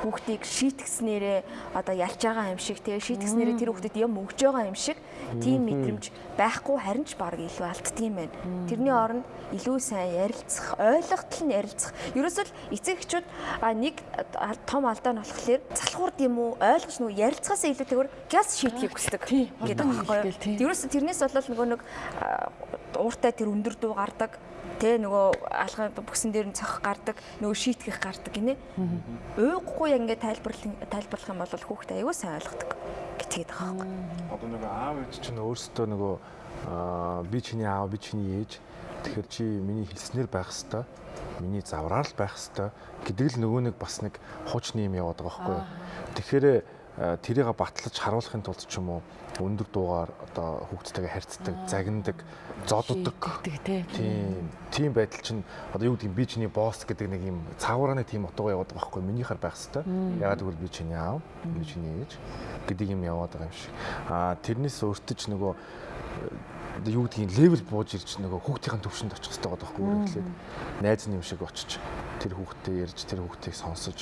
хүүхдийг шийтгснээрээ одоо ялж байгаа юм шиг тэгээ шийтгснээрээ тэр хүүхдэд юм өгж байгаа юм шиг тийм мэдрэмж байхгүй харин ч баг илүү алддаг юм байна. Тэрний оронд илүү сайн ярилцах, ойлгохтол нь ярилцах. Ерөөсөө л эцэг эхчүүд нэг том алдаа нь болохоор залхуурд юм уу ойлгож нөгөө ярилцахаас илүүтэйгээр газ шийдэхийг хүсдэг гэдэг байхгүй юу. Ерөөсөө тэрнээс болол нөгөө нэг ууртай тэр өндөр дуу гардаг тэ нөгөө алхам бүксэн дээр нь цохих гардаг нөгөө шийтгэх гардаг гинэ. Уйггүй яг ингээд тайлбарлах тайлбарлах юм бол хүүхдээ аягүй сайн ойлгодог гэтгээд байгаа байхгүй. Одоо нэг аав ээж чинь өөрсдөө нөгөө би чиний аав, би чиний ээж. Тэгэхээр чи миний хэлснээр байх хэвээр, миний завраар л байх хэвээр гэдэг л нөгөө нэг бас нэг хуучны юм яваад байгаа байхгүй. Тэгэхээр аа, тэрийг батлаж харуулахын тулд ч юм уу өндөр дуугаар одоо хүүхдтэйгээ харьцдаг, загнадаг, зодддаг. Тийм. Тийм байдал чинь одоо юу гэдэг би чиний босс гэдэг нэг юм цаагуураны тийм утгаа яваад байгаа байхгүй минийхаар байх хэвээр. Ягаад гэвэл би чиний аав, би чиний ээж гэдэг юм яваад байгаа юм шиг. Аа тэрнээс өөртөө ч нөгөө э, одоо юу гэдгийг левел бууж ирж нөгөө хүүхдийн төвшөнд очих хэрэгтэй байгаа байхгүй юу гэхлээр. Найз нь юм шиг очиж тэр хүүхдтэй ярьж тэр хүүхдийг сонсож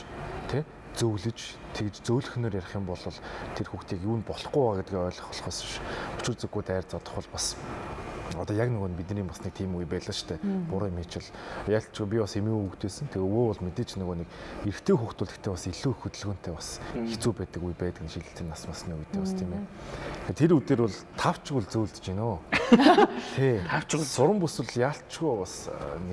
тий зөөлөж тэгж зөөлөхнөр ярих юм бол тэр хүүхдийг юу нь болохгүй байгаа гэдгийг ойлгох болохоос биш. Өчиг зүггүй дайр зодох бол бас одоо яг нөгөө бидний бас нэг тийм үе байлаа шүү дээ. Буруу юм хийчихэл ялч би бас эмээ хүүхдээсэн. Тэгээ өвөө бол мэдээч нөгөө нэг эрэгтэй хүүхдүүлэхдээ бас илүү их хөдөлгөөнтэй бас хэцүү байдаг үе байдаг нь шилжилтийн нас масны үедээ бас тийм ээ. Тэр үдээр бол тавчгүй зөөлдөж байна өө. Тий. Тавчгүй суран бүсэл яалтчгүй бас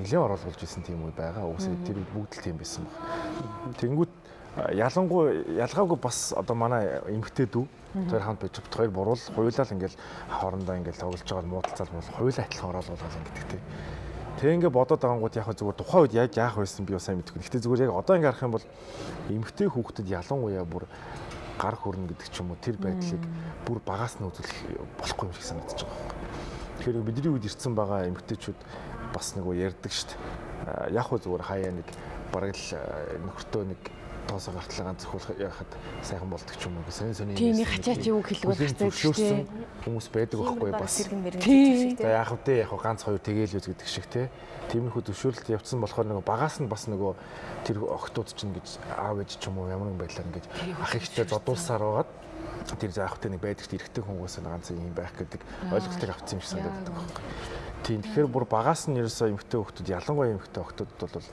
нэлээд оруулж исэн тийм үе байгаа. Уусаа тэр бүгд л тийм байсан баг. Тэнгүүт ялангуй ялгаагүй бас одоо манай эмгтээ дүү тэр хамт бот хоёр буруул хуйлал ингээл хоорондоо ингээл тоглож байгаа муудалцал бол хуйлаа адилхан оруулаад ингээд тий. Тэг ингээ бодоод байгангууд яг зүгээр тухайн үед яг яах байсан би сайн мэдэхгүй. Гэхдээ зүгээр яг одоо ингээ харах юм бол эмгтээ хүүхдэд ялангуяа бүр гар хөрнө гэдэг ч юм уу тэр байдлыг бүр багаас нь үзүүлэх болохгүй юм шиг санагдаж байгаа. Тэгэхээр бидний үед ирсэн байгаа эмгтээчүүд бас нөгөө ярьдаг шүү дээ. Яг хөө зүгээр хаяа нэг бараг л нөхөртөө нэг тоосоо гартлаа ганц зөвхөн яхад сайхан болдог ч юм уу гэсэн сони Тийм хачаач юу хэлбэл хацаа зөвшөөрсөн хүмүүс байдаг байхгүй бас. Тийм. за яах вэ яг хөө ганц хоёр тэгээл үз гэдэг шиг те. Тиймэрхүү зөвшөөрлөлт явцсан болохоор нөгөө багаас нь бас нөгөө тэр охтууд чинь гэж аав ээж ч юм уу ямар нэгэн байдлаар ингэж ах ихтэй зодуулсаар байгаад тэр заахтай нэг байдаг эрэгтэй хүмүүст нь ганц юм байх гэдэг ойлголтыг авцсан юм шиг санагдаад байгаа байхгүй Тийм тэгэхээр бүр багаас нь ерөөсөө эмгтэй хүмүүс ялангуяа эмгтэй охтуудад бол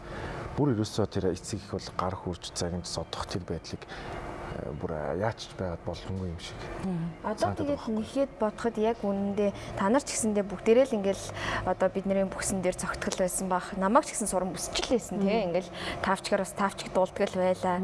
бүр ерөөсөө тэр эцэг их бол гар хурж загнаж содох тэр байдлыг э, бүр яач ч байгаад боломгүй юм шиг. Одоо тэгээд нэхэд бодоход яг үнэндээ та нар ч гэсэндээ бүгдээрээ л ингээл одоо бидний бүксэн дээр цогтгол байсан бах. Намайг ч гэсэн суран бүсчил байсан тий. Ингээл тавчгаар бас тавчиг дуулдаг л байлаа.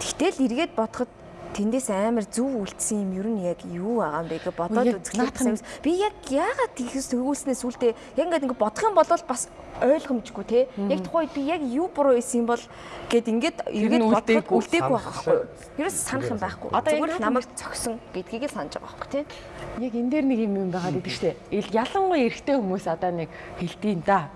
Тэгтэл эргээд бодоход тэндээс амар зүв үлдсэн юм ер нь яг юу байгаа юм бэ гэж бодоод үзэхлээр би яг яагаад тийхс төгөөснөөс үлдээ яг ингээд ингээд бодох юм бол бас ойлгомжгүй те яг тухайн үед би яг юу буруу хийсэн юм бол гэд ингээд эргээд бодоход үлдээгүй. байхгүй ерөөс санах юм байхгүй зүгээр намайг цогсон гэдгийг л санаж байгаа байхгүй те Яг энэ дээр нэг юм юм байгаа гэдэг штэ. Ил- Ялангуяа эрэгтэй хүмүүс одоо нэг хэлдэйн да.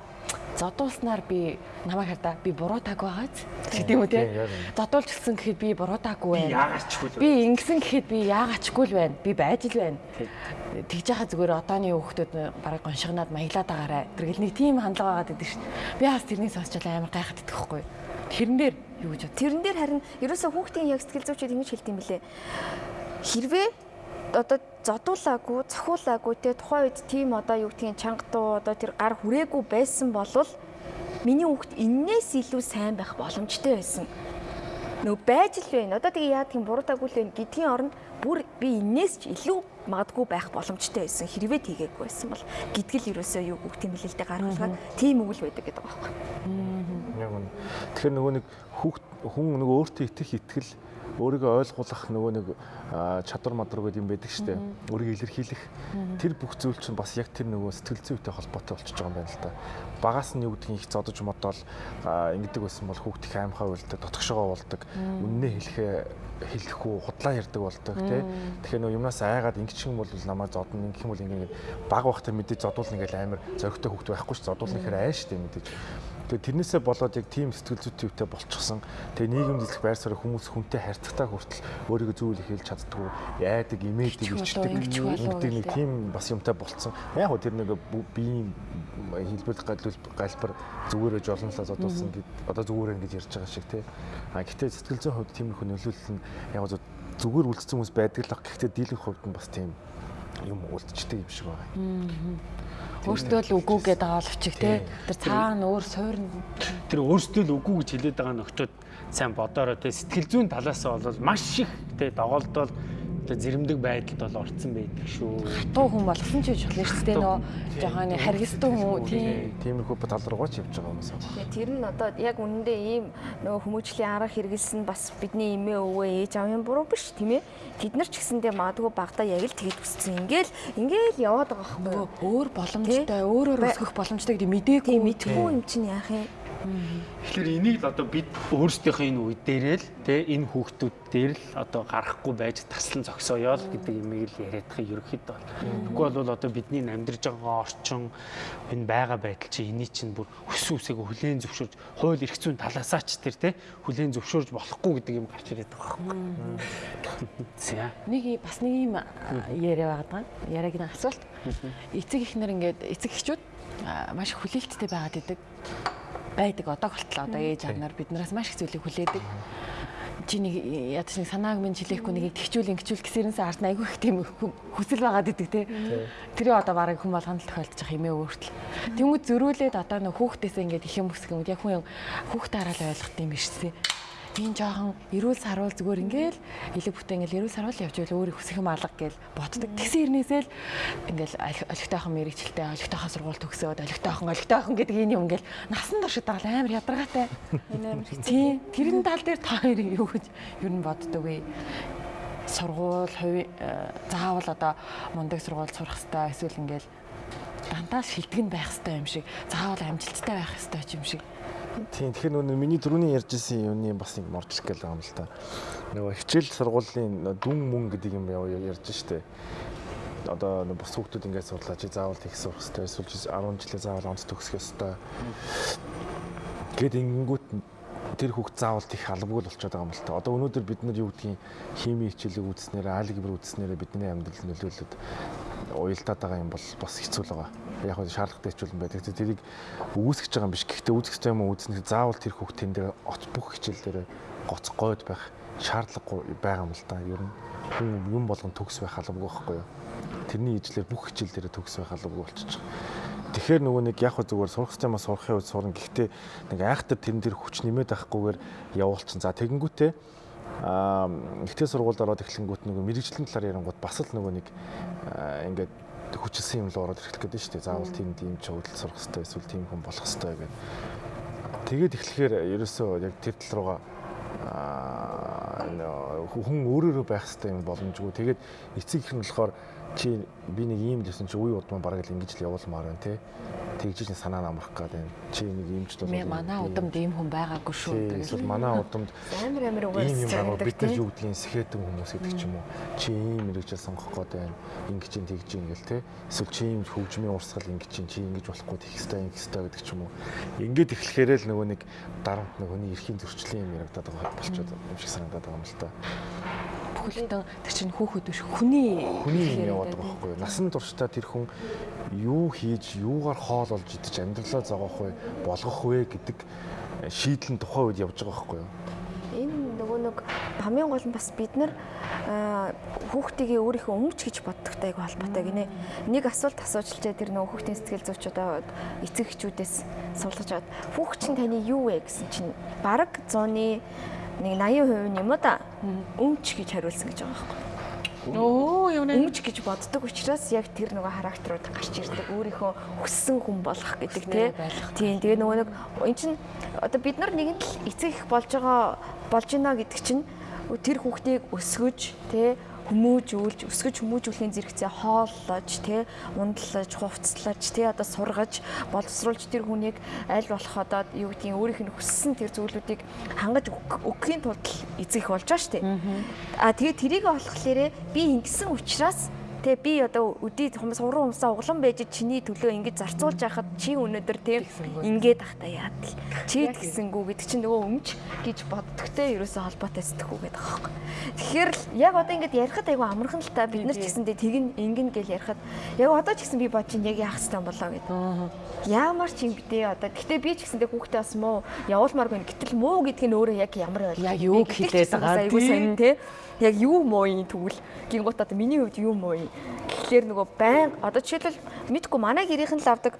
Зодуулснаар би намайг хардаа би буруу таг байгааз гэдэг юм уу. Зодуулж гисэн гэхэд би буруу таггүй байна. Би ингэсэн гэхэд би яагаачгүй л байна. Би байж л байна. Тэгж яхаа зүгээр одооны хүүхдүүд бараг гоншигнаад маялаад байгаарай. Тэргэл нэг тийм хандлага байгаа гэдэг шүү дээ. Би хаас тэрнийг сонсчод амар гайхаад идэх байхгүй. Тэрэн дээр юу гэж бод. Тэрэн дээр харин ерөөсөө хүүхдийн яг сэтгэл зүйчид ингэж хэлдэг юм билэ. Хэрвээ одоо зодуулаагүй, цохиулаагүй те тухайн үед тийм одоо юу гэдгийг чанга дуу одоо тэр гар хүрээгүй байсан болвол миний хүүхд эннээс илүү сайн байх боломжтой байсан. Нөө байж л байна. Одоо тэгээ яадаг юм буруудаагүй л байна гэдгийн оронд бүр би эннээс ч илүү магадгүй байх боломжтой байсан. Хэрвээ тийгээгүй байсан бол гэдгэл ерөөсөө юу хүүхдийн хэлэлтэд гаргалгаад тийм үгэл байдаг гэдэг байгаа байхгүй. Яг үнэ. Тэгэхээр нөгөө нэг хүүхд хүн нөгөө өөртөө итгэх итгэл өөрийгөө ойлгуулах нөгөө нэг чадвар мадар гэдэг юм байдаг шүү дээ. Өөрийгөө илэрхийлэх. Тэр бүх зүйл чинь бас яг тэр нөгөө сэтгэл зүйтэй холбоотой болчихж байгаа юм байна л да. Багаас нь юу гэдгийг их зодож модоол аа, ингэдэг байсан бол хүүхд их аимхай үлдээ дотгошогоо болдог. Үннээ хэлэхээ хэлэхгүй худлаа ярддаг болдог тий. Тэгэхээр нөгөө юмнаас айгаад ингэчих юм бол намайг зодно ингэх юм бол ингэ баг бахтай мэдээж зодуулна ингээл амар зөрөгтэй хүүхд байхгүй ш зодуулна гэхээр айн штэ мэдээж. Тэгээ тэрнээсээ болоод яг тийм сэтгэл зүйтэй өвтэй болчихсон. Тэгээ нийгэм дэлгэх байр суурь хүмүүс хүнтэй харьцагтаа хүртэл өөрийгөө зүйл хэлж чаддгүй, яадаг, имээдэг, ичдэг, ингэдэг нэг тийм бас юмтай болцсон. Яг хөө тэр нэг биеийн хэлбэр галбар галбар зүгээрээ жолнолоо зодуулсан гэд одоо зүгээр ингэж ярьж байгаа шиг тий. А гэхдээ сэтгэл зүйн хувьд тиймэрхүү нөлөөлөл нь яг зүгээр үлдсэн хүмүүс байдаг л. Гэхдээ дийлэнх хувьд нь бас тийм юм үлдчихдэг юм шиг байгаа. Өөртөө л үгүй гэдэг байгаа боловчих те. Тэр цаана өөр суурн Тэр өөрсдөө л үгүй гэж хэлээд байгаа нөхдөд сайн бодороо те сэтгэл зүйн талаас нь бол маш их те доголдол те зэрэмдэг байдалд бол орцсон байдаг шүү. дуу хүн болсон ч гэж болно шүү дээ нөө жоохон харгистан хүн тийм Тиймэрхүү тал руугаа ч явж байгаа хүмүүс. Тэгээ тэр нь одоо яг үнэндээ ийм нөгөө хүмүүжлийн арга хэрэгэлсэн бас бидний эмээ өвөө ээж аавын буруу биш тийм ээ. Тэд нар ч гэсэндээ магадгүй багада яг л тэгэд үссэн. Ингээл ингээл яваад байгаа байхгүй юу? өөр боломжтой өөрөөр өсгөх боломжтой гэдэг мэдээгүй Тийм мэдхгүй юм чинь яах юм? Тэгэхээр энийг л одоо бид өөрсдийнхөө энэ үе дээрээ л те энэ хүүхдүүд дээр л одоо гарахгүй байж таслан зогсооё л гэдэг юмыг л яриад байгаа ерөөхдөө бол. Тэгэхгүй бол одоо бидний амьдарч байгаа орчин энэ байгаа байдал чи эний чинь бүр өс үсээг хүлээн зөвшөөрж хууль эрх зүйн талаасаа ч тэр те хүлээн зөвшөөрж болохгүй гэдэг юм гарч ирээд байгаа байхгүй. Нэг бас нэг юм яриа байгаа даа. Яриаг нэг асуулт. Эцэг ихнэр ингээд эцэг эхчүүд маш хүлээлттэй байгаад идэг байдаг одоо болтлоо одоо ээж аав нар биднээс маш их зүйлийг хүлээдэг. Чи нэг ядаж нэг санааг минь жилээхгүй нэг тэгчүүл ингэчүүл гэсэрнээс ард айгүй их тийм хү- хүсэл байгаад идэг те. Тэр одоо бараг хүн болгоно л тохиолдож байгаа хэмээ өөртөл. Тэнгүүд зөрүүлээд одоо нөх хүүхдээсээ ингээд их юм өсгөх юм яг хүн хүүхдээ хараад ойлгох юм биш тий. Тийм жоохон эрүүл саруул зүгээр ингээл элэг бүтэн ингээл эрүүл саруул явж байл өөрийг хүсэх юм алга гэж боддог. Тэгсэн хэрнээсээ л ингээл олиг- олигтойхон мэрэгчлээ олигтойхон сургууль төгсөөд олигтойхон олигтойхон гэдэг энэ юм ингээл насан туршид байгаа л амар ядаргаатай. амар Тийм тэрэн тал дээр та хоёрын юу гэж юу н боддог вэ? Сургууль, хувь заавал одоо мундаг сургууль сурах хэрэгтэй эсвэл ингээл дандаа шилдэг нь байх хэрэгтэй юм шиг заавал амжилттай байх хэрэгтэй юм шиг. Тийм тэгэхээр нөгөө миний түрүүний ярьжсэн юмны бас нэг морч ирэх гээл байгаа юм л та. Нөгөө хичээл сургуулийн дүн мөн гэдэг юм яа ярьж штэ. Одоо бус хүүхдүүд ингээд сурлаа чи заавал их сурах хэрэгтэй эсвэл чи 10 жилээ заавал онц төгсөх ёстой. Гэт ингэнгүүт тэр хүүхд заавал их албагүй л болчиход байгаа юм л та. Одоо өнөөдөр бид нар юу гэдгийг хими хичээлийг үзснээр алгебр үзснээр бидний амьдрал нөлөөлөд уялдаад байгаа юм бол бас хэцүү л байгаа. Яг нь шаардлагатай хичээл байдаг. Тэ тэрийг үүсгэж байгаа юм биш. Гэхдээ үүсгэж байгаа юм үүснэ заавал тэр хүүхд тэн дээр оц бүх хичээл дээр гоцгойд байх шаардлагагүй байгаа юм л та. Ер нь юм болгон төгс байх албагүй байхгүй юу? Тэрний ижлэр бүх хичээл дээр төгс байх албагүй байгаа. Тэгэхээр нөгөө нэг яг зүгээр сурах системаа сурахын үед сурна. Гэхдээ нэг айхтар тэрэн дээр хүч нэмээд байхгүйгээр явуулчихсан. За тэгэнгүүтээ аа ихтэй сургуульд ороод эхлэнгүүт нөгөө мэрэгжлийн талаар ярангууд бас л нөгөө нэг аа, ингээд хүчилсэн юм л ороод ирэх гэдэг нь шүү дээ. Заавал тийм тийм чиглэл сурах хэрэгтэй эсвэл тийм хүн болох хэрэгтэй гэдэг. Тэгээд эхлэхээр ерөөсөө яг тэр тал руугаа аа нөө хүн өөрөөрөө байх хэрэгтэй юм боломжгүй. Тэгээд эцэг их нь болохоор чи би нэг ийм л гэсэн чи үе удмаа бараг л ингэж л явуулмаар байна те. Тэгж чинь санаа намрах гээд байна. Чи нэг иймч бол Мэ манай удамд ийм хүн байгаагүй шүү. Эсвэл манай удамд амар амар угаас ийм юм байгаа бид нар юу гэдгийг сэхэтэн хүмүүс гэдэг ч юм уу. Чи ийм мэрэгжил сонгох гээд байна. Ингэж чинь тэгж ингээл те. Эсвэл чи ийм хөгжмийн урсгал ингэж чинь чи ингэж болохгүй тэгх хэвээр ингэх хэвээр гэдэг ч юм уу. Ингээд эхлэхээр л нөгөө нэг дарамт нэг хүний эрхийн зөрчлийн юм яригадаад байгаа болчиход юм шиг санагдаад байгаа юм л та. Бүхэлдэн тэр чинь хүүхэд биш хүний Хүний юм яваад байгаа байхгүй юу? Насан туршдаа тэр хүн юу хийж, юугаар хоол олж идэж амьдралаа зогоох вэ, болгох вэ гэдэг э, шийдэл нь тухайн үед явж байгаа байхгүй юу? Энэ нөгөө нэг хамгийн гол нь бас бид нар аа, хүүхдийгээ өөрийнхөө өмч гэж боддогтой айгу холбоотой гинэ. Нэг асуулт асуучлаа тэр нөгөө хүүхдийн сэтгэл зүйч одоо эцэг эхчүүдээс суулгаж аваад хүүхд чинь таны юу вэ гэсэн чинь бараг 100-ны нэг 80% нь юм уу да өмч гэж хариулсан гэж байгаа байхгүй. Оо юу нэ. Өмч гэж боддог учраас яг тэр нөгөө характерууд гарч ирдэг. Өөрийнхөө хүссэн хүн болох гэдэг тий. Тийм тэгээ нөгөө нэг эн чин одоо бид нар нэгэн л эцэг их болж байгаа болж байна гэдэг чинь тэр хүүхдийг өсгөж тий хүмүүжүүлж өсгөж хүмүүжүүлэхийн зэрэгцээ хооллож тий ундлаж хувцлаж тий одоо сургаж боловсруулж тэр хүнийг аль болох одоо юу гэдгийг өөрийнх нь хүссэн тэр зүйлүүдийг хангаж өг- өгөхийн тулд эзэх болж байгаа шүү дээ. А тэгээ тэрийг болохлээрээ би ингэсэн учраас Тэ би одоо өдий хүмүүс уран умсаа углан байж чиний төлөө ингэж зарцуулж байхад чи өнөөдөр тийм ингээд ахта яад л. Чи тэгсэнгүү гэдэг чинь нөгөө өмч гэж боддогтэй ерөөсөө холбоотой сэтгэхүү гэдэг аахгүй. Тэгэхээр л яг одоо ингэж ярихад айгу амархан л та бид нар ч гэсэндээ тэгин ингэн гэл ярихад яг одоо ч гэсэн би бод чинь яг яах юм болоо гэдэг. Ямар ч юм битээ одоо гэтээ би ч гэсэндээ хүүхдээ бас муу явуулмааргүй гэтэл муу гэдэг нь өөрөө яг ямар байл. Яг юу хэлээд байгаа айгу сонин те. Яг юу муу юм тэгвэл гингут одоо миний хувьд юу муу юм. Тэгэхээр нөгөө байн одоо жишээлбэл мэдгүй манай гэрийнхэн л авдаг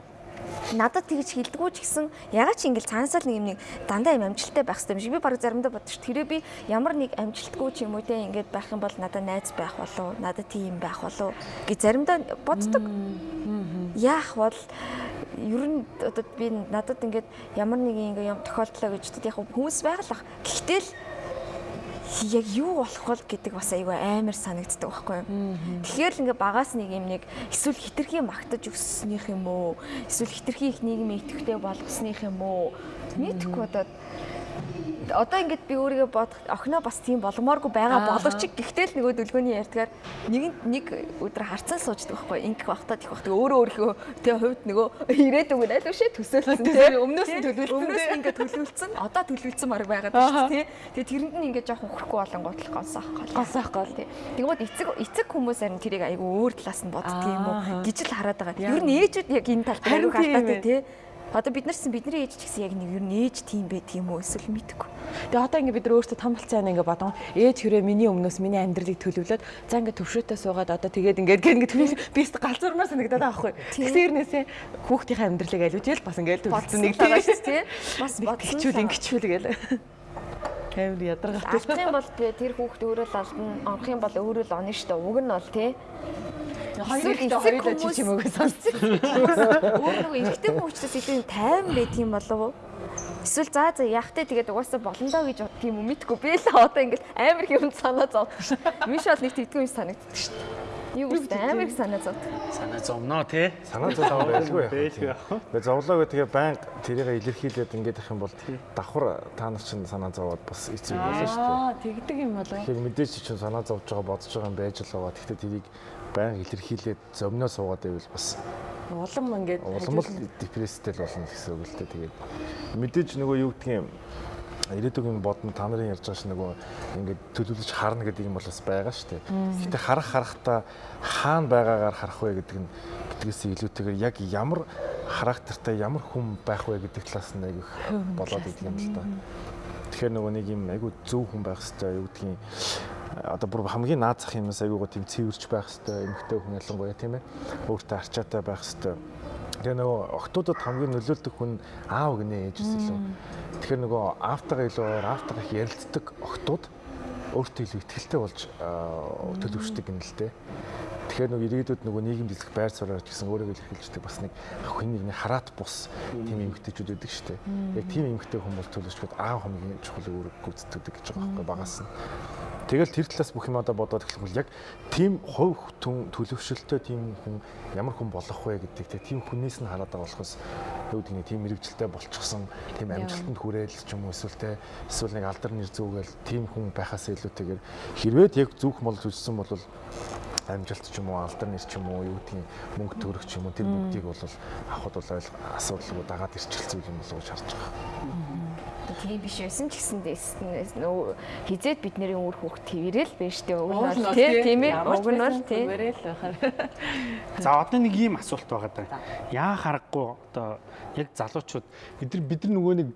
надад тэгж хилдэггүй ч гэсэн ягаад ч ингээл цаанасаа нэг юм нэг дандаа юм амжилттай байх хэрэгтэй юм шиг би баг заримдаа ш. тэрээ би ямар нэг амжилтгүй ч юм уу те ингээд байх юм бол надад найз байх болов надад тийм байх болов гэж заримдаа боддог. Яах бол ер нь одоо би надад ингээд ямар нэг ингээ юм тохиолдлоо гэж яг хүмүүс байгалах. Гэхдээ л яг юу болох вэ гэдэг бас айгүй амар санагддаг байхгүй юу. Тэгэхээр л ингээ багаас нэг юм нэг эсвэл хитрхи магтаж өссөнийх юм уу? Эсвэл хитрхи их нийгмийн идэвхтэй болгосных юм уу? Нийтгүй одоо одоо ингээд би өөрийгөө бодох охиноо бас тийм боломооргүй байгаа боловч гэхдээ л нөгөө дүлгөөний ярьдгаар нэг нэг өдөр харцаа сууждаг байхгүй ингэх бахтаа тийх бахтаа өөрөө өөрийнхөө тэгээ хувьд нөгөө ирээдүг нь аль үшээ төсөөлсөн тэгээ өмнөөс нь төлөвлөсөн өмнөөс нь ингээд төлөвлөсөн одоо төлөвлөсөн марг байгаад байна тий тэгээ тэрэнд нь ингээд жоохон хөрөхгүй болонгууд л. Гонсоох гол гонсоох гол тий тэгвэл эцэг эцэг хүмүүс харин тэрийг айгүй өөр талаас нь уу? Гэж л хараад байгаа. Ер нь ээжүүд яг энэ талд айгүй алдаатай тий Одоо бид нар ч бидний ээж ч гэсэн яг нэг ер нь ээж тийм байдаг юм уу эсвэл мэдгүй. Тэгээ одоо ингээ бид нар өөрсдөө том болцсон ингээ бодон ээж хүрээ миний өмнөөс миний амьдралыг төлөвлөөд за ингээ төвшөөтэй суугаад одоо тэгээд ингээ ингээ бист галзуурмаар санагдаад байгаа байхгүй. Тэгсэрнээсээ хүүхдийн амьдралыг аливжээл бас ингээ төлөвлөсөн нэг байгаа шүү дээ. Бас бодсон. Хичүүл ингэчүүл гээл. Амар ядаргатай. Алдах юм бол тэр хүүхд өөрөө л алдна, онох юм бол өөрөө л оно шүү дээ. Уг нь бол тий Хоёр ихтэй хоёулаа чи чимээгөө сонссон. Өөр нөгөө эрэгтэй хүмүүстээс илүү тайван байдаг юм болов уу? Эсвэл за за яахтай тэгээд угаасаа болондоо гэж бодд юм уу мэдгүй. Би л одоо ингээл амар юм санаа зовд. Миш бол нэг тэгдэггүй юм санагддаг шүү дээ. Юу гэсэн амар их санаа зовд. Санаа зовноо тий. Санаа зовлоо байлгүй яах вэ? Тэгээ зовлоогоо тэгээ байнга тэрийг илэрхийлээд ингээд их юм бол давхар та нар чинь санаа зовоод бас эцэг болно шүү дээ. Аа тэгдэг юм болов. Тэгэхээр мэдээж чинь санаа зовж байгаа бодож байгаа юм байж л байгаа. Гэхдээ тэрийг байнга илэрхийлээд зомноо суугаад байвал бас улам ингээд улам л депресстэй л болно гэсэн үг л дээ. Тэгээд мэдээж нөгөө юу гэдгийг ирээдүгийн бодно та нарын ярьж байгаа ш нөгөө ингээд төлөвлөж харна гэдэг юм бол бас байгаа шүү дээ. Гэтэ харах харахтаа хаана байгаагаар харах вэ гэдэг нь гэдгээс илүүтэйгээр яг ямар характертай ямар хүн байх вэ гэдэг талаас нь айгүйх болоод идэг юм л да. Тэгэхээр нөгөө нэг юм айгүй зөв хүн байх хэрэгтэй юу гэдгийг одоо бүр хамгийн наазах юмс айгуугаа тийм цэвэрч байх хэрэгтэй эмэгтэй хүн ялангуяа тийм ээ өөртөө арчаатай байх хэрэгтэй Тэгээ нөгөө охтуудад хамгийн нөлөөлдөг хүн аав гинэ ээжээс илүү. Тэгэхээр нөгөө аавтайгаа илүү аавтайгаа их ярилцдаг охтууд өөртөө илүү ихтэй болж төлөвшдөг юм л дээ. Тэгэхээр нөгөө ирээдүйд нөгөө нийгэм дэлгэх байр суурьаар гэсэн өөрийгөө илэрхийлждэг бас нэг хүний нэг хараат бус тийм эмгтээчүүд байдаг шүү дээ. Яг тийм эмгтээ хүмүүс төлөвшгöd аав хамгийн чухал үүрэг гүйцэтгэдэг гэж байгаа байхгүй багаас нь. Тэгэл тэр талаас бүх юм одоо бодоод эхлэх бол яг тийм хувь түн төлөвшөлтөй тийм хүн ямар хүн болох вэ гэдэг тийм хүнээс нь хараад байгаа болохоос юу гэдэг нь тийм мэрэгжилтэй болчихсон тийм амжилтанд хүрээл ч юм уу эсвэл те эсвэл нэг алдар нэр зүгэл тийм хүн байхаас илүүтэйгээр хэрвээ яг зүөх мол төлсөн бол амжилт ч юм уу алдар нэр ч юм уу юу гэдгийг мөнгө төрөх ч юм уу тэр бүгдийг бол авахд бол асуудалгүй дагаад ирчихсэн юм болов уу гэж харж байгаа. Тийм биш байсан ч гэсэн нөө хизээд бидний үр хүүхд твэрэл байж тээ уг нь бол тийм ээ уг нь бол тийм. За одоо нэг ийм асуулт байгаа даа. Яа харахгүй одоо яг залуучууд бид нар бид нар нөгөө нэг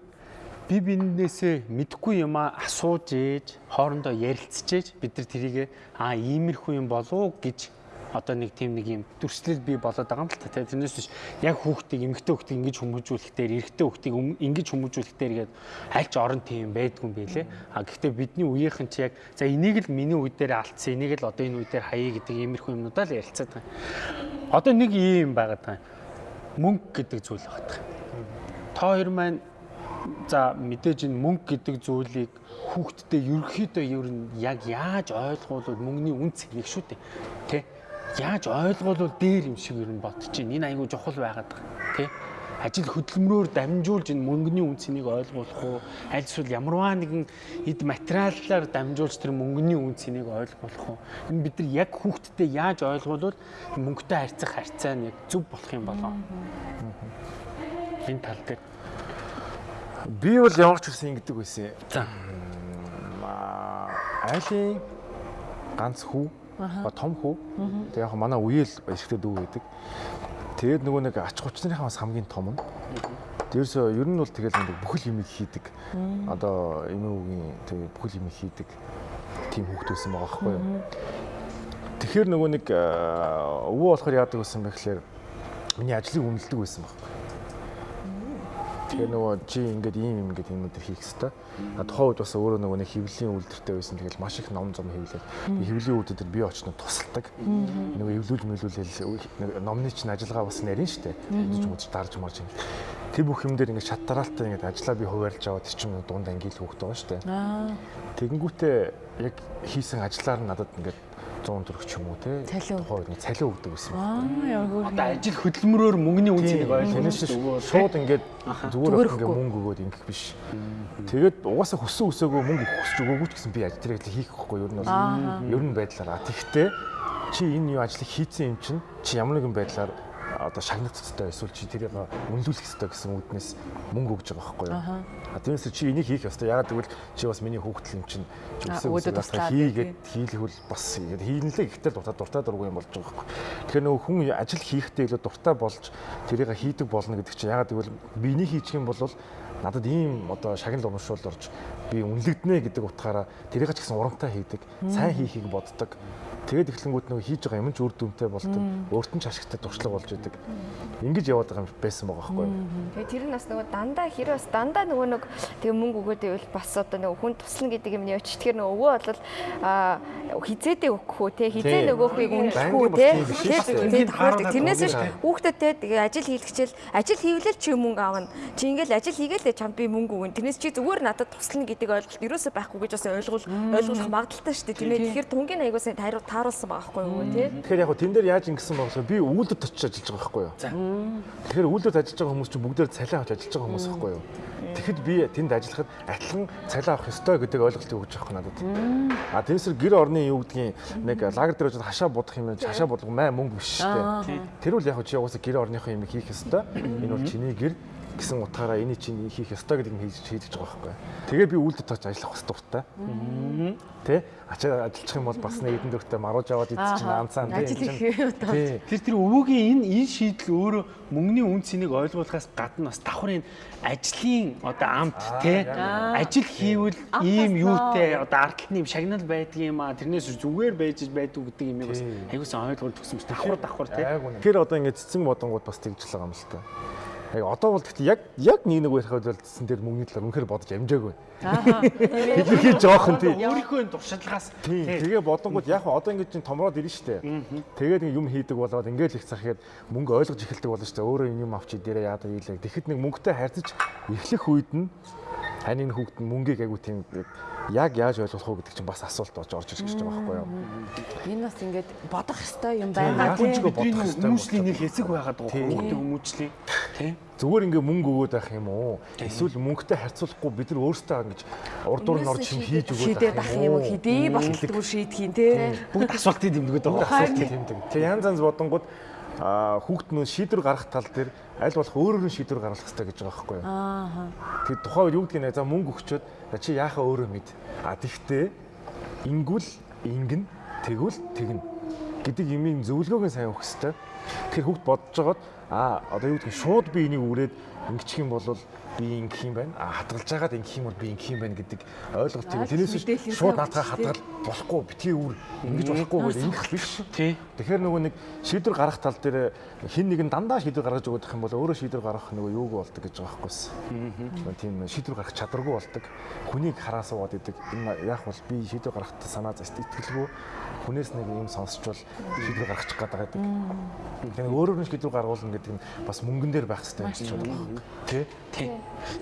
би биннээсээ мэдхгүй юм а асууж ээж хоорондоо ярилцж ээж бид нар тэрийг аа иймэрхүү юм болов гэж одоо нэг тийм нэг юм дүрслэл бий болоод байгаа юм л та. Тэрнээс биш. Яг хүүхдийг эмэгтэй хүүхдийг ингэж хүмүүжүүлэхдээ эрэгтэй хүүхдийг ингэж хүмүүжүүлэхдээ гээд аль ч орон тийм байдгүй юм байлээ а гэхдээ бидний үеийнхэн чи яг за энийг л миний үе дээр алдсан энийг л одоо энэ үе дээр хаяа гэдэг иймэрхүү юмнуудаа л ярилцаад байгаа одоо нэг юм байгаад байгаа мөнгө гэдэг зүйл багт. Та хоёр маань за мэдээж энэ мөнгө гэдэг зүйлийг хүүхдтэй ерөөхдөө ер нь яг яаж ойлгуулвал мөнгөний үнц нэг шүү дээ. Тий яаж ойлгуулвал дээр юм шиг ер нь бодож чинь энэ айгүй чухал байгаад байгаа тий ажил хөдөлмөрөөр дамжуулж энэ мөнгөний үнцнийг ойлгуулах уу? Аль эсвэл ямарваа нэгэн эд материаллаар дамжуулж тэр мөнгөний үнцнийг ойлгуулах уу? Энэ бид нар яг хүүхдэдээ яаж ойлгуулвал мөнгөтэй харьцах харьцаа нь яг зөв болох юм болоо. Энэ тал дээр. Би бол ямар ч үсэн ингэдэг байсан. За. Айлын ганц хүү том хүү. Тэгээ яг манай үеэл эсэгтэй дүү байдаг. Тэгээд нөгөө нэг ач хүчнэрийнхээ бас хамгийн том нь. Дээрсөө ер нь бол тэгэл нэг бүхэл юмыг хийдэг. Одоо эмээгийн тэгээ бүхэл юмыг хийдэг тийм хүүхд байсан байгаа байхгүй юу? Тэгэхээр нөгөө нэг аа, өвөө болохоор яадаг байсан бэ гэхээр миний ажлыг үнэлдэг байсан баг. Тэгээ нөгөө чи ингээд ийм юм ингээд юмнууд хийх хэвээр. А тухайн үед бас өөрөө нөгөө нэг хөвлийн үйлдвэртэй байсан. Тэгэл маш их ном зам. Би хөвлийн үйлдвэр би очно тусалдаг. Нөгөө эвлүүл мэлүүлэл номны чинь ажиллагаа бас нарийн штэ. Үзэж үзэж дарж марж юм. Тэр бүх юм дээр ингээд шат дараалтаа ингээд ажиллаа би хуваарлж аваад тэр чинь дунд ангил хөөхтэй байгаа штэ. Тэгэнгүүтээ яг хийсэн ажиллаар надад ингээд 100 төгрөг ч юм уу те. Тухайн үед цалин өгдөг байсан. Аа, ямар Одоо ажил хөдөлмөрөөр мөнгөний үнцнийг ойлгуулж Тэнэс шууд ингээд зүгээр ингээд мөнгө өгөөд ингэх биш. Тэгээд угаасаа хөссөн өсөөгөө мөнгө өгөхөж өгөөгүй ч гэсэн би ажил тэрэг хийх гэхгүй ер нь бол. Ер нь байдлаар. Тэгэхдээ чи энэ юу ажлыг хийцэн юм чинь? Чи ямар нэгэн байдлаар одоо шагнах хэрэгтэй эсвэл чи тэрийг үнэлүүлэх хэрэгтэй гэсэн үднээс мөнгө өгж байгаа байхгүй юу. А тиймээс чи энийг хийх ёстой. Ягаад гэвэл чи бас миний хүүхдэл юм чинь өсөө өсөө хийгээд хийлэхвэл бас ингээд хийлээ гэхдээ дуртай дуртай дургүй юм болж байгаа байхгүй. Тэгэхээр нөгөө хүн ажил хийхдээ илүү дуртай болж тэрийг хийдэг болно гэдэг чинь ягаад гэвэл биний хийчих юм бол надад ийм одоо шагнал урамшуул орж би үнэлэгдэнэ гэдэг утгаараа тэрийг ч гэсэн урамтай хийдэг, сайн хийхийг боддог. Тэгээд эхлэнгүүд нөгөө хийж байгаа юм ч үр дүнтэй болдог. Өөрт нь ч ашигтай туршлага болж идэг. Ингэж яваад байгаа юм байсан байгаа байхгүй юу? Тэгээ тэр нь бас нөгөө дандаа хэрэг бас дандаа нөгөө нэг тэгээ мөнгө өгөөд байвал бас одоо нөгөө хүн туслана гэдэг юм явж. Тэгэхээр нөгөө өвөө бол аа хизээдээ өгөх үү те хизээ нөгөөхийг үнэлэх үү Банкны бас те тэгээд Хараад тэрнээс биш те тэгээ ажил хийлгэчихэл ажил хийвэл чи мөнгө аавна. Чи ингээл ажил хийгээл чамд би мөнгө өгнө. Тэрнээс чи зүгээр надад туслана гэдэг ойлголт ерөөсөө байхгүй гэж бас ойлгуул ойлгуулах магадaltaй шүү дээ. Тийм ээ. Тэгэхээр түнгийн аягуулсан тааруул тааруулсан байгаа байхгүй юу те. Тэгэхээр яг тэн дээр яаж ингэсэн гэхээр би үүлдэд очиж ажиллаж байгаа байхгүй юу? Тэгэхээр үүлдэд ажиллаж байгаа хүмүүс чинь бүгдээр цалин авч ажиллаж байгаа хүмүүс байхгүй юу? Тэгэхэд би тэнд ажиллахад адилхан цалин авах ёстой гэдэг ойлголтыг өгч байгаа надад. А тэрсэр гэр орны юу гэдгийг нэг лагер дээр очиж хашаа будах юм хашаа бодлого маа мөнгө биш шүү дээ. Тэр үл яг чи угаасаа гэр орныхоо юм хийх ёстой. Энэ бол чиний гэр гэсэн утгаараа энийг чинь хийх ёстой гэдэг нь хийж хийдэж байгаа байхгүй. Тэгээ би үүлдэд очиж ажиллах бас дуртай. Тэ? Ачаа ажиллах юм бол бас нэг эдэн дөрөвтэй марууж аваад идчих чинь анцаан тий. Ажил энэ их чинь- одоо. Тий. Тэр тэр өвөөгийн энэ энэ шийдэл өөрөө мөнгөний үнцнийг ойлгуулахаас гадна бас давхар энэ ажлын одоо амт те ажил хийвэл ийм юутэй одоо ардталны юм шагнал байдаг юм а тэрнээс зүгээр байж байдаг гэдэг юм бас Тийм. аягуулсан ойлгуулж төгсөн юм давхар давхар те Тэгэхээр одоо ингэ цэцэн бодонгууд бас тэгж л байгаа юм л та. Яг одоо бол гэхдээ яг яг нэг нэг бол цэцэн дээр мөнгөний талаар үнэхээр бодож амжаагүй. Хэлхий жоохон тий. өөрийнхөө энэ туршлагаас Тийм. Тэгээ бодонгууд яг хаа одоо ингэ чинь томроод ирнэ штэ. Тэгээд юм хийдэг болоод ингээл их захиад мөнгө ойлгож эхэлдэг болно штэ. Өөрөө юм авчи дээрээ яадаг ийлээ. Тэгэхэд нэг мөнгөтэй харьцаж эхлэх үед нь энэ хүүхэд нь мөнгийг айгу тийм яг яаж ойлгох вэ гэдэг чинь бас асуулт болж орж ирж байгаа байхгүй юу? Энэ бас ингээд бодох хэвээр юм Тийм, байна. яг ч бодох бидний хэрэгтэй хүмүүжлийн нэг хэсэг байгаад байгаа хүүхдийн хүмүүжлийн. Тийм. Зүгээр ингээ мөнгө өгөөд байх юм уу? Эсвэл мөнгөтэй харьцуулахгүй бид нар өөрсдөө ингэж урдуур нь орж юм хийж өгөөд ах юм уу? хэдий болтолтгүй шийдэх юм тий. бүгд асуултыг дэмдэгдээд байгаа асуулт тэмдэг. Тэгээ янз янз бодонгууд хүүхд нь шийдвэр гаргах тал дээр аль болох өөрөөр нь шийдвэр гаргах хэрэгтэй гэж байгаа байхгүй юу? Аа. Тэгээ тухайн үед юу гэдгийг нэ за мөнгө өгчөөд чи яахаа өөрөө мэд. А тэгтээ ингүүл ингэн тэгвэл тэгнэ гэдэг юмын зөвлөгөөг нь сайн өгөх хэрэгтэй. Тэгэхээр хүүхд бодож байгаад а одоо юу гэдгийг шууд би энийг үрээд ингэчих юм бол би ингэх юм байна. А хатгалж байгаад ингэх юм бол би ингэх юм байна гэдэг ойлголтыг Аа, мэдээлэл шууд өгч хатгал болохгүй битгий үр ингэж болохгүй гэж ингэх биш. тий Тэгэхээр нөгөө нэг шийдвэр гаргах тал дээр хин нэг нь дандаа шийдвэр гаргаж өгөх юм бол өөрөө шийдвэр гаргах нөгөө юуг болдог гэж байгаа байхгүй юу? Тийм шийдвэр гаргах чадваргүй болдог. Хүнийг хараа суугаад идэг. Энэ яг бол би шийдвэр гаргахад санаа зовт итгэлгүй. Хүнээс нэг юм сонсчвал шийдвэр гаргачих гээд байгаа гэдэг. Тэгэхээр өөрөөр нь шийдвэр гаргуулна гэдэг нь бас мөнгөн дээр байх хэрэгтэй юм шиг байна. Тэ? Тий.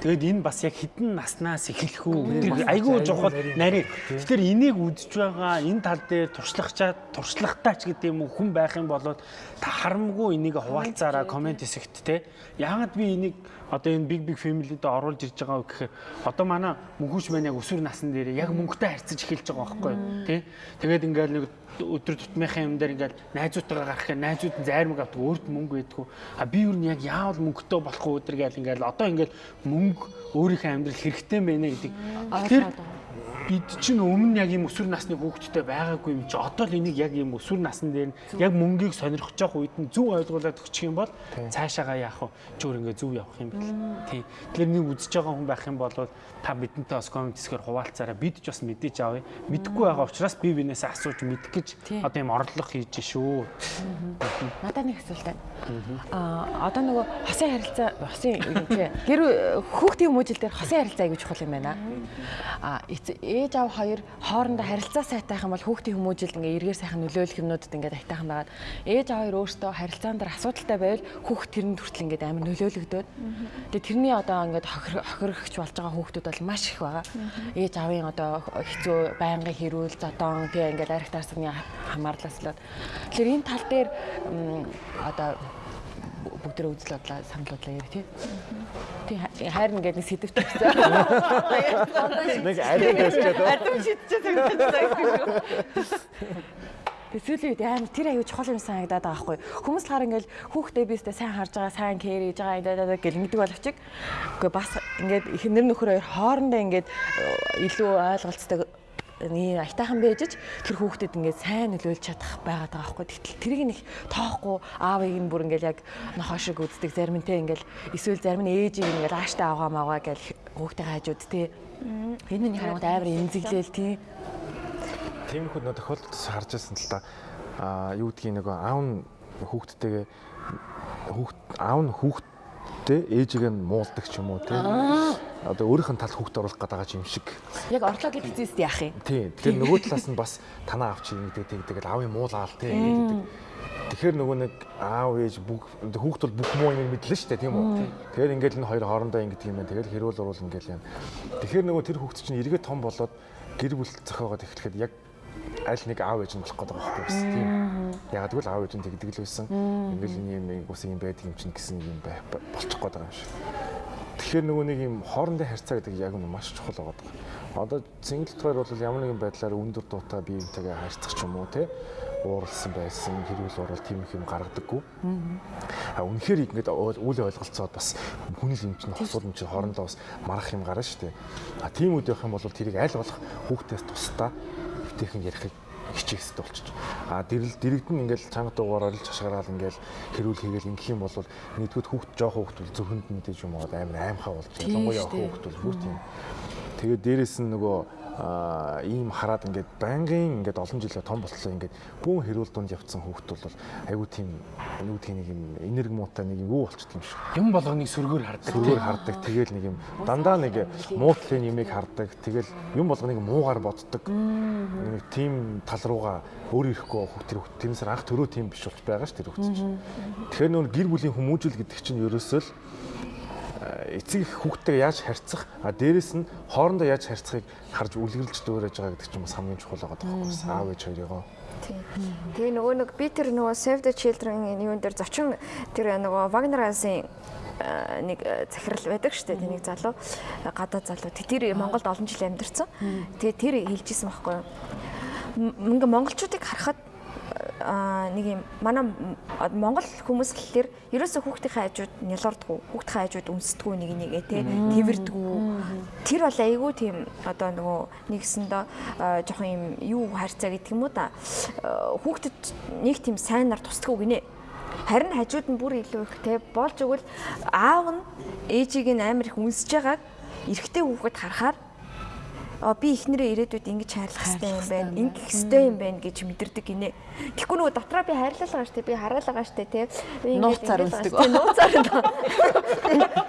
Тэгээд энэ бас яг хідэн наснаас эхлэх үү? Айгүй жохол нарийн. Тэгэхээр энийг үдж байгаа энэ тал дээр туршлагачаа туршлагатай ч гэдэг юм уу хүн байх юм бол та харамгүй энийг хуваалцаараа комент хэсэгт те. Яагаад би энийг одоо энэ big big family-д оруулж ирж байгаа вэ гэхээр одоо манай мөнхөж маань яг өсвөр насны дээр яг мөнгөтэй харьцаж эхэлж байгаа байхгүй юу? Тий. Тэгээд ингээл нэг өдөр тутмынхаа юм дээр ингээл найзуудтайгаа гарах гэх найзууд нь зайрмаг авдаг өөрт мөнгө байдгүй. А би юу нь яг яавал мөнгөтэй болох уу өдөр гээл ингээл одоо ингээл мөнгө өөрийнхөө амьдрал хэрэгтэй байна гэдэг. Тэгэхээр бид чинь өмнө яг ийм өсвөр насны хүүхдтэй байгаагүй юм чи одоо л энийг яг ийм өсвөр насн дээр яг мөнгийг сонирхож явах үед нь зөв ойлгуулад өгчих юм бол цаашаагаа яах вэ? Чөөр ингээ зөв явах юм бэл. Тий. Тэгэхээр нэг үзэж байгаа хүн байх юм бол та бидэнтэй бас коммент хэсгээр хуваалцаараа бид ч бас мэдээж авъя. Мэдхгүй байгаа учраас би бинээсээ асууж мэдэх гэж одоо ийм орлого хийж шүү. Надад нэг асуулт байна. Аа одоо нөгөө хосын харилцаа хосын чи гэр хүүхдийн хүмүүжил дээр хосын харилцаа аягүй чухал юм байна. Аа ээж аав хоёр хоорондоо харилцаа сайтай байх юм бол хүүхдийн хүмүүжилд ингээ эргээр сайхан нөлөөлөх юмнуудад ингээ тайтайхан байгаад ээж аав хоёр өөртөө харилцаан дээр асуудалтай байвал хүүхд тэрэн хүртэл ингээ амар нөлөөлөгдөд. Тэгээ тэрний одоо ингээ хохирогч болж байгаа хүүхдүүд бол маш их байгаа. Ээж аавын одоо хэцүү байнгын хэрүүл зодон тэгээ ингээ арх таарсны хамаарлаас л. Тэгэхээр энэ тал дээр одоо бүгдээ үзэл бодлоо санал бодлоо яри тий. Тий хайрна гэдэг нэг сэдвт өгсөн. Нэг ариг өсчээд шидчихээ санагдчихсан. Тэсвэлийн үед амар тэр аюу чухал юм санагдаад байгаа байхгүй. Хүмүүс л хаар ингээл хүүхдээ биестэй сайн харж байгаа, сайн кэр хийж байгаа ингээд гэл ингэдэг боловч үгүй бас ингээд их нэр нөхөр хоёр хоорондоо ингээд илүү ойлголцдог нэг айтайхан байжж тэр хүүхдэд ингээд сайн нөлөөлж чадах байгаад байгаа байхгүй. Тэгтэл тэрийг нэг тоохгүй аавыг нь бүр ингээд яг нохоо шиг үздэг зарим нь те ингээд эсвэл зарим нь ээжийг ингээд ааштай авгаа мавгаа гэл хүүхдээ хажууд те. Энэ миний харангуут амар эмзэглээл тий. Тиймэрхүү нөө тохиолдолд харж байсан л та аа юу гэдгийг нөгөө аав нь хүүхдтэйгээ хүүхд аав нь хүүхдтэй ээжийг нь муулдаг ч юм уу тий. Одоо өөрийнх нь тал хүүхд оруулах гэдэг юм шиг. Яг орлоо гэж зүйст яах юм. Тий. Тэгэхээр нөгөө талаас нь бас танаа авч ингэдэг тэгээд аавын муулаал тий гэдэг. Тэгэхээр нөгөө нэг аав ээж бүх хүүхд бол бүх муу юм мэдлээ шүү дээ тийм үү. Тэгэхээр ингээл энэ хоёр хоорондоо ингэдэг юм байна. Тэгээд хэрүүл уруул ингээл юм. Тэгэхээр нөгөө тэр хүүхд чинь эргээ том болоод гэр бүл зохиогоод эхлэхэд яг аль нэг аав ээж нь болох гэдэг байхгүй бас тийм. Яг тэгвэл аав ээж нь тэгдэг л байсан. Ингээл энэ юм ус юм байдаг юм чинь гэсэн юм байх болчих гээд байгаа юм шиг. Тэгэхээр нөгөө нэг юм хоорондын харьцаа гэдэг яг нь маш чухал байгаа. Одоо single тойр бол ямар нэгэн байдлаар өндөр дуутай биеинтэйгээ харьцах ч юм уу те ууралсан байсан хэрүүл урал тийм их юм гаргадаггүй. А үнэхээр ингээд үл ойлголцоод бас хүний юм чинь хосууд юм чинь хоорондоо бас марах юм гарна шүү дээ. А тийм үед явах юм бол тэрийг аль болох хүүхдээс тусдаа битээхэн ярихыг хичээхсэд болчих. А дэрэл дэрэгдэн ингээл чанга дуугаар орилж хашгараал ингээл хэрүүл хийгээл ингэх юм бол нэгдүгээр хүүхд жоох хүүхд бол зөвхөнд мэдээж юм уу амар аимхаа болж ялангуяа хүүхд бол бүр тийм. Тэгээд дээрэс нь нөгөө ийм хараад ингээд байнгын ингээд олон жилээ том болтлоо ингээд бүүн хэрүүл дунд явцсан хүүхд бол айгүй тийм гэх нэг юм энерги муутай нэг юм юу болчихсон юм шиг. Юм болгоныг сүргээр хардаг. Сүргээр хардаг. Тэгэл нэг юм дандаа нэг муутлын юмыг хардаг. Тэгэл юм болгоныг муугаар боддог. Нэг тийм тал руугаа өөр ирэхгүй хүүхд тэр хүүхд тэрнээс анх төрөө тийм биш болж байгаа ш тэр хүүхд чинь. Тэгэхээр нөр гэр бүлийн хүмүүжил гэдэг чинь ерөөсөө л эцэг их хүүхдтэйгээ яаж харьцах а дээрэс нь хоорондоо яаж харьцахыг харж үлгэрлж дөөрэж байгаа гэдэг чинь бас хамгийн чухал байгаа тоххой аав ээж хоёроо. Тэгээ нөгөө нэг би тэр нөгөө Save the Children юун дээр зочин тэр нөгөө Wagner Hansen нэг захирал байдаг шүү дээ. Тэнийг залуу гадаад залуу. Тэр Монголд олон жил амьдарсан. Тэгээ тэр хэлжсэн байхгүй юу? Ингээ монголчуудыг харахад нэг юм манай Монгол хүмүүс гэхэлэр ерөөсөө хүүхдийн хажууд нялуурдгүү хүүхдийн хажууд өмсдгүү нэг нэгэ те тэрвэрдгүү тэр бол айгүй тийм одоо нөгөө нэгсэндээ жоохон юм юу харьцаа гэдэг юм уу да хүүхдэд нэг тийм сайнаар тусдгүү гинэ. Харин хажууд нь бүр илүү их те болж өгвөл аав нь ээжийг нь амар их үнсэж байгааг эрэгтэй хүүхэд харахаар би эхнэрээ ирээдүйд ингэж хайрлах хэрэгтэй юм байна. Ингэх хэрэгтэй юм байна гэж мэдэрдэг гинэ. Тэгэхгүй нөгөө дотроо би хайрлал байгаа штэ. Би хараал байгаа штэ тий. Би ингэж нууцаар үлддэг. Нууцаар.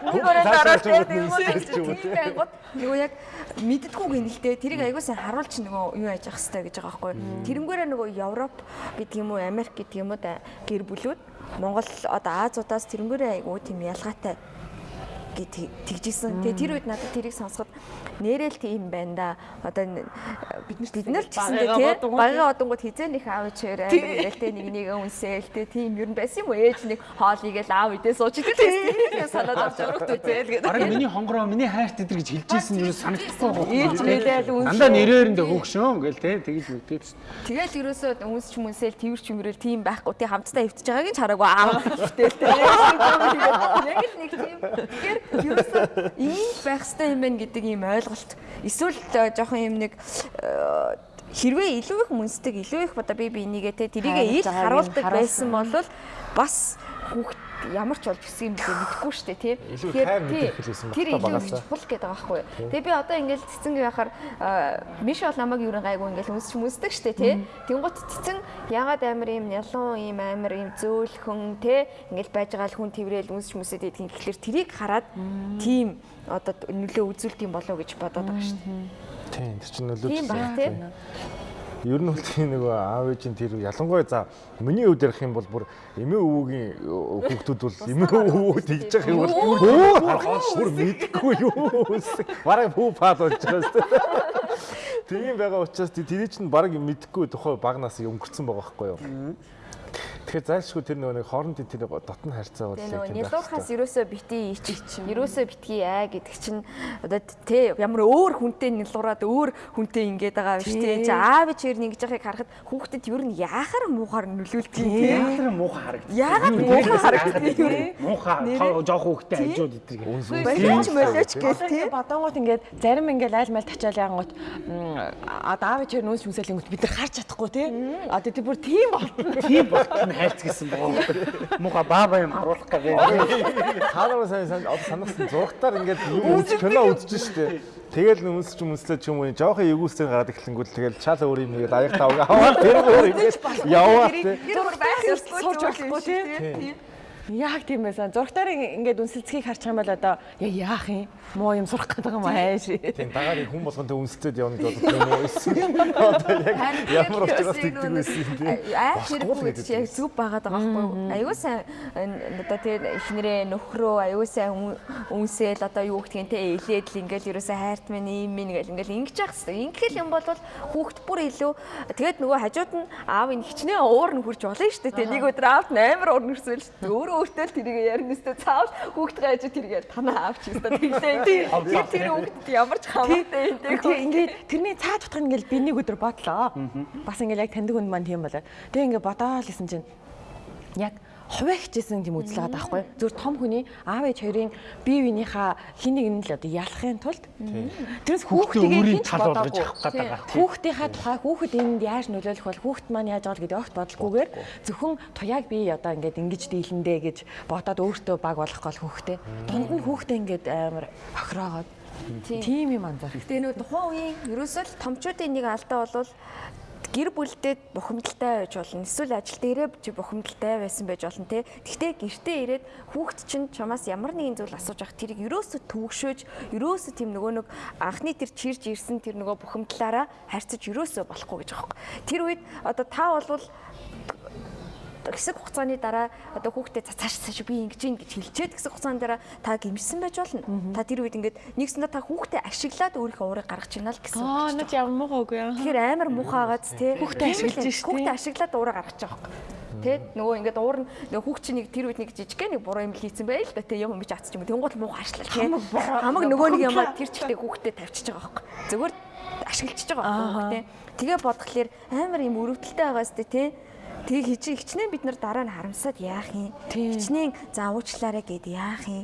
Нэг өрөөнд ороод тэгээд нөгөө яг мэддэггүй гинэлтэй. Тэрийг аягуулсан харуулж нөгөө юу яаж явах хэрэгтэй гэж байгаа байхгүй. Тэрнгээрээ нөгөө Европ гэдэг юм уу, Америк гэдэг юм уу гэр бүлүүд Монгол одоо Азиудаас тэрнгээрээ айгуу тийм ялгаатай гэж тэгжсэн. Тэгээ тэр үед надад тэрийг сонсоход нэрэл тийм байна да. Одоо бид нар бид нар ч гэсэндээ тий багаа одонгууд хизээнийх аав чээр тий нэг нэг үнсээл тий тийм ер нь байсан юм уу ээж нэг хоол игээл аав идээ сууж идэл тийм санаад авч урагт үзээл гэдэг. Бараг миний хонгороо миний хайрт эдэр гэж хэлж ийсэн юу санагдахгүй байна. Ээж мэлээл үнс. Дандаа нэрээрэндээ хөөгшөн гэл тий тэгэж мэдээд шүү. Тэгэл ерөөсөө үнсч мүнсэл тэрч юмрэл тийм байхгүй тий хамтдаа хөвтөж байгааг нь хараагүй аав тий. Яг л нэг тийм. Тэгэхээр ерөөсөө ийм байх хэрэгтэй юм байна гэдэг ийм ойлголт. Эсвэл э, жоохон юм нэг э, хэрвээ илүү их мүнсдэг, илүү их одоо би би энийгээ те тэрийгээ ил харуулдаг байсан бол бас хүүхд ямар ч болж гисэн юм бэ мэдэхгүй шүү дээ мэдэрх хэлсэн Тэр илүү чухал гэдэг байгаа байхгүй. Тэгээ би одоо ингээл цэцэн гэхаар миш бол намайг юу гайгүй ингээл үнсч мүсдэг шүү дээ тийм. Тэнгуут цэцэн ягаад амар юм ялуун юм амар юм зөөлхөн тийм ингээл байж байгаа л хүн тэрэл үнсч мүсэд идэх гэхэлэр тэрийг хараад тийм одоо нөлөө үзүүлдэг юм болов уу гэж бодоод байгаа шүү дээ. Тийм тэр чинь нөлөөч. Тийм баг тийм. Ер нь бол тийм нөгөө аав ээжийн тэр ялангуяа за миний хувьд ярих юм бол бүр эмээ өвөгийн хүүхдүүд бол эмээ өвөө тэгж явах юм бол бүр мэдхгүй юу. Бараг пүү пад болж байгаа шүү. Тийм байгаа учраас тэр чинь бараг мэдхгүй тухай багнаас өнгөрцөн байгаа байхгүй юу? Тэгэхээр зайлшгүй тэр нөгөө нэг хоорондын тэр дотн харьцаа бол тийм байх нялуурхаас ерөөсөө бити ич. Ерөөсөө битгий аа гэдэг чинь одоо тэ ямар өөр хүнтэй нялуураад өөр хүнтэй ингээд байгаа биш тэ. чи аав чир ингэж яхахыг харахад хүүхдэд ер нь яахаар муухаар нөлөөлдөг юм тэ Яагаад муухай харагдав? яагаад муухай харагддаг юм бэ Муухай жоох хүүхдээ хажууд идэг. болооч молооч гэл тэ Бодонгууд ингээд зарим ингээд айл майл тачаал янгууд одоо аав чир нүүс хүсэл ингээд бид нар харж чадахгүй тий. Одоо тэр бүр тийм болтно. Тийм болтол хайрц гэсэн боо. Муухай баба юм харуулах гэдэг. Хаалаа сайн сайн одоо санагсан зургатаар ингээд юм кино үзэж штэ. Тэгэл нүнсч мүслээ ч юм уу жоохон эвгүүлсээр гараад эхлэнгүүт тэгэл чал өөр юм хийгээд аяг тавга аваад тэр өөр ингээд яваа тэ. тэр байх ёстой сурж болохгүй тий. Яг тийм байсан. Зургатаар ингээд үнсэлцгийг харчих юм бол одоо яа яах юм? Муу юм сурах гэдэг юм ааш. Тийм дагаар хүн болгонтэй үнсчээд явна боддог юм уу одоо яг ямар учраас тэгдэг байсан юм тий. аа Болохгүй л хэрэг гэдэг чи яг зүг байгаад байгаа байхгүй юу аюу сайн одоо тэр ихнэрээ нөхрөө аюу сайн үн- үнсээл одоо юу гэдгийг те илээд л ингээл ерөөсөө хайрт минь ийм минь гэл ингээл ингэж явах хэрэгтэй ингээл юм бол хүүхд бүр илүү тэгээд нөгөө хажууд нь аав ин хичнээн уур нь хурж болно шүү дээ нэг өдөр нь амар уур нэрсвэл шүү дээ өөрөө өөртөө л тэрийг ярина өстө цаавал хүүхдгээ хажууд тэрийг танаа аавч өстө тэглээ тэр тэр хүүхдэд ямар ч хамаатай юм те Тэгээ ингээд тэрний цааж утгах нь ингээд би нэг өдөр бодлоо. Бас ингээд яг таньдаг хүн маань тийм болоо. Тэгээ ингээд бодоол гэсэн чинь яг хуваа хичээсэн тийм үзэл байгаа байхгүй. Зүр том хүний аав ээж хоёрын бие биенийхээ хин нэг нь л одоо ялахын тулд тэрс хүүхдийн хинч тал болгож бодоогүй. авах гэдэг байгаа. Хүүхдийнхаа тухай хүүхэд энд яаж нөлөөлөх бол хүүхэд маань яаж байгаа гэдэг огт бодлохгүйгээр зөвхөн туяаг би одоо ингээд ингэж дийлэндээ гэж бодоод өөртөө баг болох гол хүүхдээ. Дунд нь хүүхдээ ингээд амар охироогоод тийм юм анзаарх. Тэгээ нөгөө тухайн үеийн ерөөсөө л томчуудын нэг алдаа бол гэр бүлдээ бухимдалтай байж болно. Эсвэл ажил дээрээ чи бухимдалтай байсан байж болно те. Гэхдээ гэртээ ирээд хүүхд чинь чамаас ямар нэгэн зүйл асууж авах тэрийг ерөөсө төвөгшөөж, ерөөсө тийм нөгөө нэг анхны тэр чирж ирсэн тэр нөгөө бухимдлаараа харьцаж ерөөсө болохгүй гэж юм. Тэр үед одоо та болвол хэсэг хугацааны дараа одоо хүүхдэд цааш цааш би ингэж ийн гэж хэлчихэд хэсэг хугацааны дараа та гимжсэн байж болно. Та тэр үед ингээд нэгсэндээ та хүүхдэд ашиглаад өөрийнхөө уурыг гаргаж байна л гэсэн. Аа над ямар муу үгүй аа. Тэгэхээр амар муухайгааз тий Хүүхдээ ашиглаж шүү дээ. Хүүхдээ ашиглаад уураа гаргаж байгаа юм. Тэ нөгөө ингээд уур нөгөө хүүхд чинь нэг тэр үед нэг жижигхэн нэг буруу юм хийцэн байл л да тэ юм юм чи атчих юм. Тэнгуут муу хашлаа тий. Хамаг нөгөө нэг юмаа тэр чихтэй хүүхдэд тавьчихж байгаа байхгүй. Зүгээр ашиглчихж байгаа байхгүй хүүхдээ. Тэгээ бодглохлоор амар юм өрөвдөлтэй байгаас тий. Тэг хичээ хичнээн бид нар дараа нь харамсаад яах юм. Хичнээн заавуучлаарэ гэд яах юм.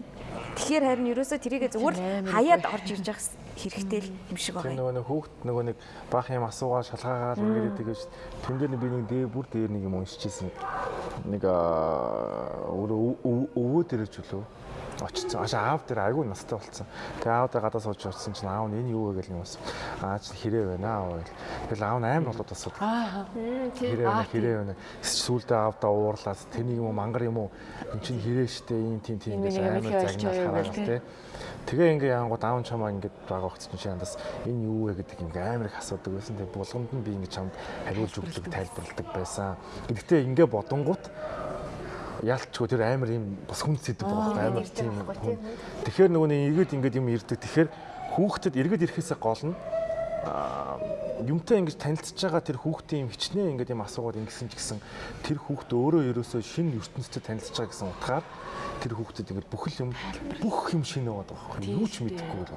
Тэгэхээр харин ерөөсөө тэрийгэ зүгээр хаяад орж ирж явах хэрэгтэй л юм шиг юм. нөгөө нэг хүүхд нөгөө нэг баах юм асуугаа шалгаагаад ингээд идэг гэж тэн дээр би нэг дээр бүр дээр нэг юм уншижсэн. Нэг өвөө ч үлээ очсон. Аш аав дээр айгүй настай болцсон. Тэгээ аав дээр гадаа сууж очсон чинь аав нь энэ юу вэ гэж юм бас. Аа чи хэрэг байна аа гэл. Тэгэл аав нь амар болоод асуудаг. Аа. Хэрэг байна хэрэг байна. Сүүлдээ аавдаа уурлаад тэнийг юм уу мангар юм уу эн чинь хэрэг штэ ийм тийм тийм гэж амар байв хараад гэл, тий. Тэгээ ингээ яангууд аав чамаа ингээд байгаа өгсөн чинь андас энэ юу вэ гэдэг ингээ амар их асуудаг байсан. Тэгээ булгамд нь би ингээ чамд хариулж өгдөг, тайлбарладаг байсан. Гэхдээ ингээ бодонгууд яалтчгүй тэр амар юм бас хүн сэдв байгаа амар тийм. Тэгэхээр нөгөө нэг иргэд ингээд юм ирдэг. Тэгэхээр хүүхдэд иргэд ирэхээсээ гол нь юмтай ингэж танилцж байгаа тэр хүүхдийн юм хичнээн ингээд юм асуугаад ингэсэн ч гэсэн тэр хүүхд өөрөө ерөөсөө шинэ ертөнцид танилцж байгаа гэсэн утгаар тэр хүүхдэд ингээд бүхэл юм бүх юм шинэ байгаа байхгүй юу? Ч мэдэхгүй бол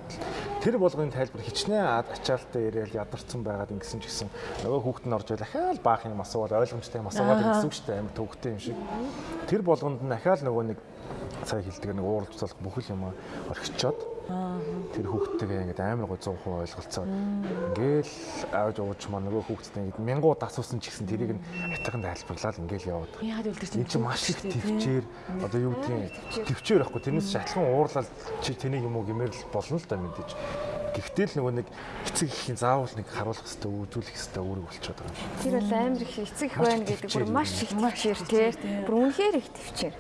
тэр болгоны тайлбар хичнээн ад- ачаалттай яриад ядарсан байгаад ингэсэн ч гэсэн нөгөө хүүхд нь орж ирэл ахаал баах юм асуугаад ойлгомжтой юм асуугаад гэсэн үг шүү дээ. Амар төвөгтэй юм шиг. Тэр болгонд нь ахаал нөгөө нэг сая хэлдэг нэг ууралж цалах бүхэл юм орхичоод тэр хүүхдтэйгээ ингээд амар гой 100% ойлголцоо. Ингээл ааж ууж маа нөгөө хүүхдтэй ингээд мянгууд асуусан ч гэсэн тэрийг нь хатахан тайлбарлаад ингээл яваад. Яагаад үлдэр чинь Энд чинь маш их төвчээр одоо юу гэдгийг төвчээр байхгүй тэрнээс шатлан уурлал чи тэнийг юм уу гэмээр л болно л да мэдээж. Гэхдээ л нөгөө нэг эцэг ихийн заавал нэг харуулах хэрэгтэй үзүүлэх хэрэгтэй үүрэг болчиход байгаа юм шиг. Тэр бол амар их эцэг их байна гэдэг бүр маш их төвчээр тий. Бүр үнэхээр их төвчээр.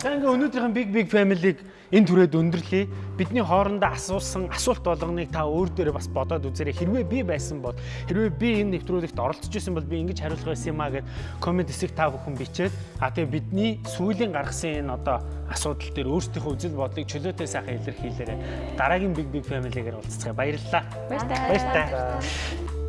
За ингээ өнөөдрийн Big Big Family-г энэ түрээд өндөрлөе. Бидний хоорондоо асуусан асуулт болгоныг та өөр дээрээ бас бодоод үзээрэй. Хэрвээ би байсан бол хэрвээ би энэ нэвтрүүлэгт оролцож исэн бол би ингэж хариулах байсан юм а гэд комент хэсэг та бүхэн бичээд а тэгээ бидний сүүлийн гаргасан энэ одоо асуудал дээр өөрсдийнхөө үзэл бодлыг чөлөөтэй сайхан илэрхийлээрэй. Дараагийн Big Big Family-гээр уулзцгаая. Баярлалаа. Баяр таа. Баяр таа.